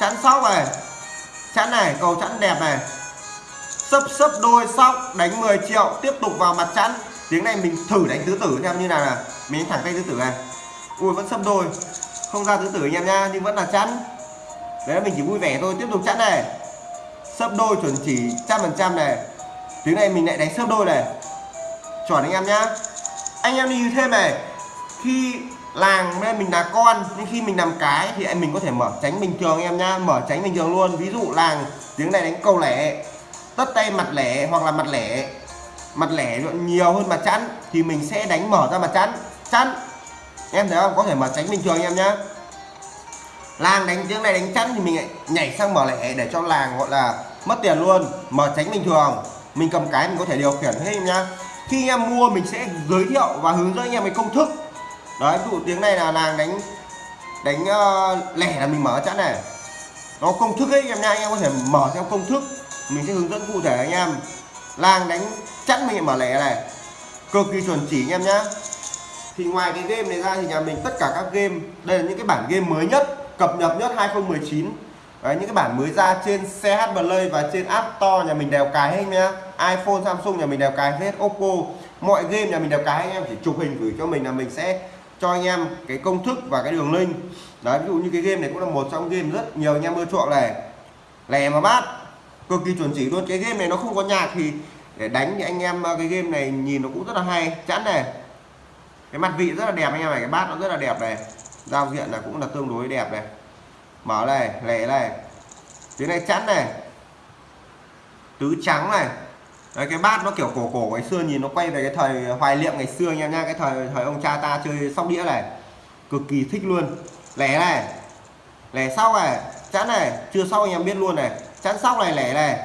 Chắn sóc này chắn này, cầu chắn đẹp này. Sấp sấp đôi sóc đánh 10 triệu, tiếp tục vào mặt chắn tiếng này mình thử đánh tứ tử xem như nào nè mình thẳng tay tứ tử này. Ui, vẫn sấp đôi. Không ra tứ tử anh em nha, nhưng vẫn là chắn đấy là mình chỉ vui vẻ thôi, tiếp tục chắn này. Sấp đôi chuẩn chỉ trăm phần trăm này. Tiếng này mình lại đánh sấp đôi này. Chuẩn anh em nhá. Anh em đi thêm này khi làng nên mình là con, nhưng khi mình làm cái thì em mình có thể mở tránh bình thường em nhá, mở tránh bình thường luôn. Ví dụ làng tiếng này đánh câu lẻ, tất tay mặt lẻ hoặc là mặt lẻ mặt lẻ nhiều hơn mặt chắn thì mình sẽ đánh mở ra mặt chắn chắn em thấy không? Có thể mở tránh bình thường em nhá. Làng đánh tiếng này đánh chắn thì mình lại nhảy sang mở lẻ để cho làng gọi là mất tiền luôn. Mở tránh bình thường, mình cầm cái mình có thể điều khiển hết em nhá. Khi em mua mình sẽ giới thiệu và hướng dẫn anh em cái công thức đấy ví dụ tiếng này là làng đánh đánh uh, lẻ là mình mở chẵn này. Nó công thức ấy em nha anh em có thể mở theo công thức. Mình sẽ hướng dẫn cụ thể anh em. Làng đánh chắc mình mở lẻ này. Cực kỳ chuẩn chỉ anh em nhá. Thì ngoài cái game này ra thì nhà mình tất cả các game đây là những cái bản game mới nhất cập nhật nhất 2019 Đấy, những cái bản mới ra trên CH Play và trên App Store nhà mình đều cài hết nhá. iPhone Samsung nhà mình đều cài hết Oppo. Mọi game nhà mình đều cài anh em chỉ chụp hình gửi cho mình là mình sẽ cho anh em cái công thức và cái đường link. Đấy, ví dụ như cái game này cũng là một trong game rất nhiều anh em ưa chuộng này. Lẻ mà bát, cực kỳ chuẩn chỉ luôn. Cái game này nó không có nhạc thì để đánh thì anh em ờ, cái game này nhìn nó cũng rất là hay. Chẵn này. Cái mặt vị rất là đẹp anh em này, cái bát nó rất là đẹp này. Giao diện là cũng là tương đối đẹp này. Mở này, lẻ này. Tiếng này chẵn này. Tứ trắng này. Đấy, cái bát nó kiểu cổ cổ ngày xưa nhìn nó quay về cái thời hoài niệm ngày xưa anh em nha cái thời thời ông cha ta chơi sóc đĩa này. Cực kỳ thích luôn. Lẻ này lẻ sau này chắn này chưa sau anh em biết luôn này. Chắn sóc này lẻ này.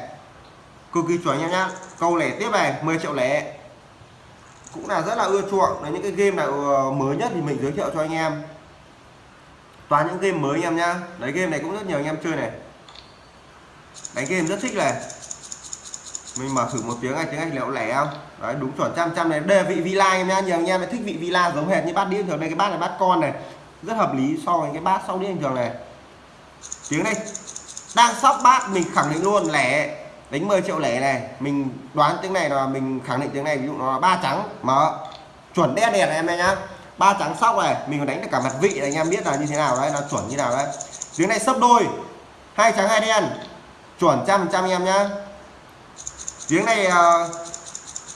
Cực kỳ chuẩn anh em nhá câu lẻ tiếp này 10 triệu lẻ. Cũng là rất là ưa chuộng. Đấy những cái game nào ờ, mới nhất thì mình giới thiệu cho anh em. Toàn những game mới anh em nhá đấy game này cũng rất nhiều anh em chơi này. Đánh game rất thích này mình mở thử một tiếng này, tiếng anh liệu lẻ không? Đấy, đúng chuẩn, trăm trăm này. Đề vị villa em nhá, nhiều anh em thích vị villa giống hệt như bát đĩa thường. Đây, cái bát này bát con này. Rất hợp lý so với cái bát sau đĩa bình thường này. Tiếng đây đang sóc bát, mình khẳng định luôn, lẻ. Đánh 10 triệu lẻ này. Mình đoán tiếng này là mình khẳng định tiếng này, ví dụ nó là ba trắng. Mở. Chuẩn đen đèn em nhá. Ba trắng sóc này, mình còn đánh được cả mặt vị này, anh em biết là như thế nào đấy, nó chuẩn như nào đấy. Tiếng này sấp đôi. Hai trắng, hai đen. Chuẩn trăm trăm em nhá tiếng này ờ,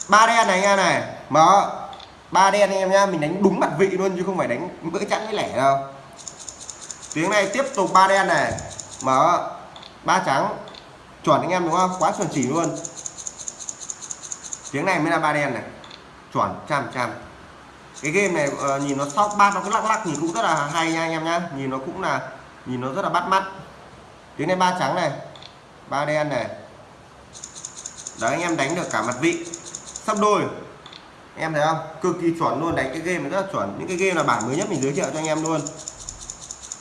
ba đen này anh em này. Mở. Ba đen anh em nhá mình đánh đúng mặt vị luôn chứ không phải đánh bữa chẵn với lẻ đâu. Tiếng này tiếp tục ba đen này. Mở. Ba trắng. Chuẩn anh em đúng không? Quá chuẩn chỉ luôn. Tiếng này mới là ba đen này. Chuẩn trăm trăm. Cái game này uh, nhìn nó sóc bát nó cứ lắc lắc nhìn cũng rất là hay nha anh em nhá. Nhìn nó cũng là nhìn nó rất là bắt mắt. Tiếng này ba trắng này. Ba đen này đấy anh em đánh được cả mặt vị. Sắp đôi. Anh em thấy không? Cực kỳ chuẩn luôn đánh cái game này rất là chuẩn. Những cái game là bản mới nhất mình giới thiệu cho anh em luôn.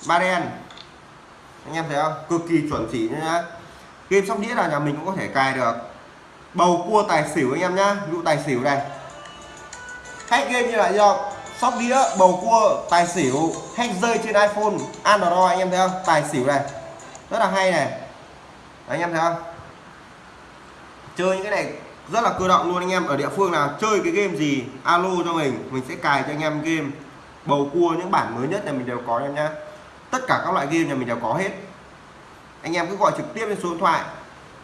Ba đen. Anh em thấy không? Cực kỳ chuẩn chỉ nhá. Game sóc đĩa là nhà mình cũng có thể cài được. Bầu cua tài xỉu anh em nhá. Ví dụ tài xỉu này. Hack game như là do sóc đĩa bầu cua tài xỉu hack rơi trên iphone android anh em thấy không? Tài xỉu này. Rất là hay này. Đấy, anh em thấy không? Chơi những cái này rất là cơ động luôn anh em. Ở địa phương nào chơi cái game gì, alo cho mình mình sẽ cài cho anh em game. Bầu cua những bản mới nhất này mình đều có anh em nhá. Tất cả các loại game nhà mình đều có hết. Anh em cứ gọi trực tiếp lên số điện thoại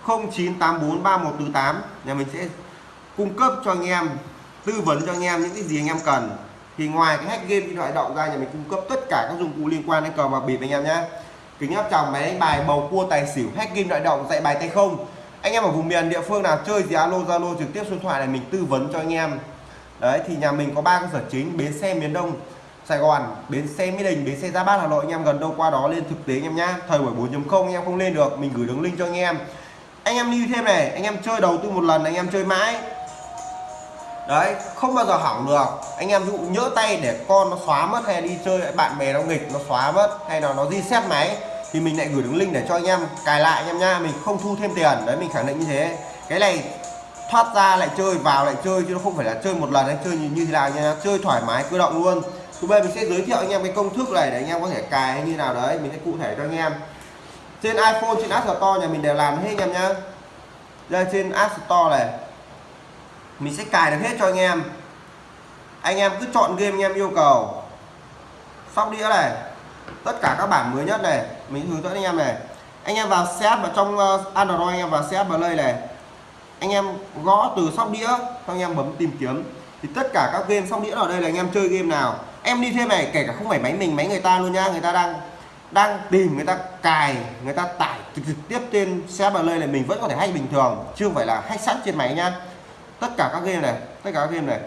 09843148 nhà mình sẽ cung cấp cho anh em, tư vấn cho anh em những cái gì anh em cần. Thì ngoài cái hack game điện thoại động ra nhà mình cung cấp tất cả các dụng cụ liên quan đến cờ bạc bịp anh em nhé kính áp tròng máy đánh bài, bầu cua, tài xỉu, hack game điện thoại động, dạy bài tay không anh em ở vùng miền địa phương nào chơi gì alo zalo trực tiếp số điện thoại này mình tư vấn cho anh em đấy thì nhà mình có ba cơ sở chính bến xe miền đông Sài Gòn, bến xe Mỹ Đình, bến xe gia Bát Hà Nội anh em gần đâu qua đó lên thực tế anh em nhá. Thời buổi 4.0 anh em không lên được, mình gửi đường link cho anh em. Anh em lưu thêm này, anh em chơi đầu tư một lần anh em chơi mãi. Đấy, không bao giờ hỏng được. Anh em dụ nhỡ tay để con nó xóa mất hay đi chơi bạn bè nó nghịch nó xóa mất hay là nó reset máy thì mình lại gửi đường link để cho anh em cài lại anh em nha, mình không thu thêm tiền. Đấy mình khẳng định như thế. Cái này thoát ra lại chơi vào lại chơi chứ nó không phải là chơi một lần hay chơi như, thế nào nha, chơi thoải mái cơ động luôn. Thứ ba mình sẽ giới thiệu anh em cái công thức này để anh em có thể cài hay như nào đấy. Mình sẽ cụ thể cho anh em. Trên iPhone trên App Store nhà mình đều làm hết anh em nhá. Đây trên App Store này. Mình sẽ cài được hết cho anh em. Anh em cứ chọn game anh em yêu cầu. Sóc đĩa này tất cả các bản mới nhất này, mình hướng dẫn anh em này. Anh em vào set vào trong ờ, Android anh em vào set play này. Anh em gõ từ sóc đĩa, xong anh em bấm tìm kiếm. Thì tất cả các game sóc đĩa ở đây là anh em chơi game nào. Em đi thêm này, kể cả không phải máy mình, máy người ta luôn nhá người ta đang đang tìm, người ta cài, người ta tải trực tiếp trên xe bờ lây này, mình vẫn có thể hack bình thường chưa phải là hack sẵn trên máy nhá tất cả các game này, tất cả các game này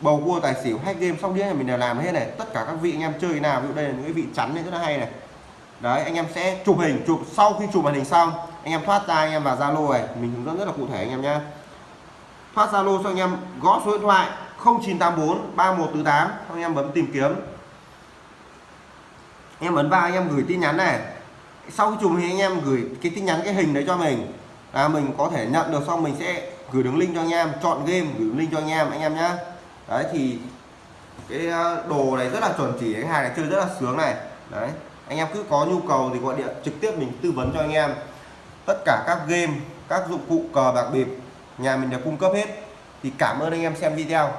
bầu cua tài xỉu hack game sóc đĩa này mình đều làm hết này. Tất cả các vị anh em chơi nào, ví dụ đây là những cái vị chắn này rất là hay này. Đấy, anh em sẽ chụp hình, chụp sau khi chụp màn hình xong, anh em thoát ra, anh em vào zalo này. Mình hướng dẫn rất là cụ thể anh em nhé thoát zalo cho anh em, gõ số điện thoại 0984 3148 anh em bấm tìm kiếm. Em ấn vào, anh em gửi tin nhắn này. Sau khi chụp hình, anh em gửi cái tin nhắn, cái hình đấy cho mình. Là mình có thể nhận được, xong mình sẽ gửi đường link cho anh em, chọn game, gửi link cho anh em anh em nhé đấy, thì cái ờ, đồ này rất là chuẩn chỉ, cái hàng này chơi rất là sướng này. Đấy, anh em cứ có nhu cầu thì gọi điện trực tiếp mình tư vấn cho anh em. Tất cả các game, các dụng cụ cờ bạc bịp, nhà mình đều cung cấp hết. Thì cảm ơn anh em xem video.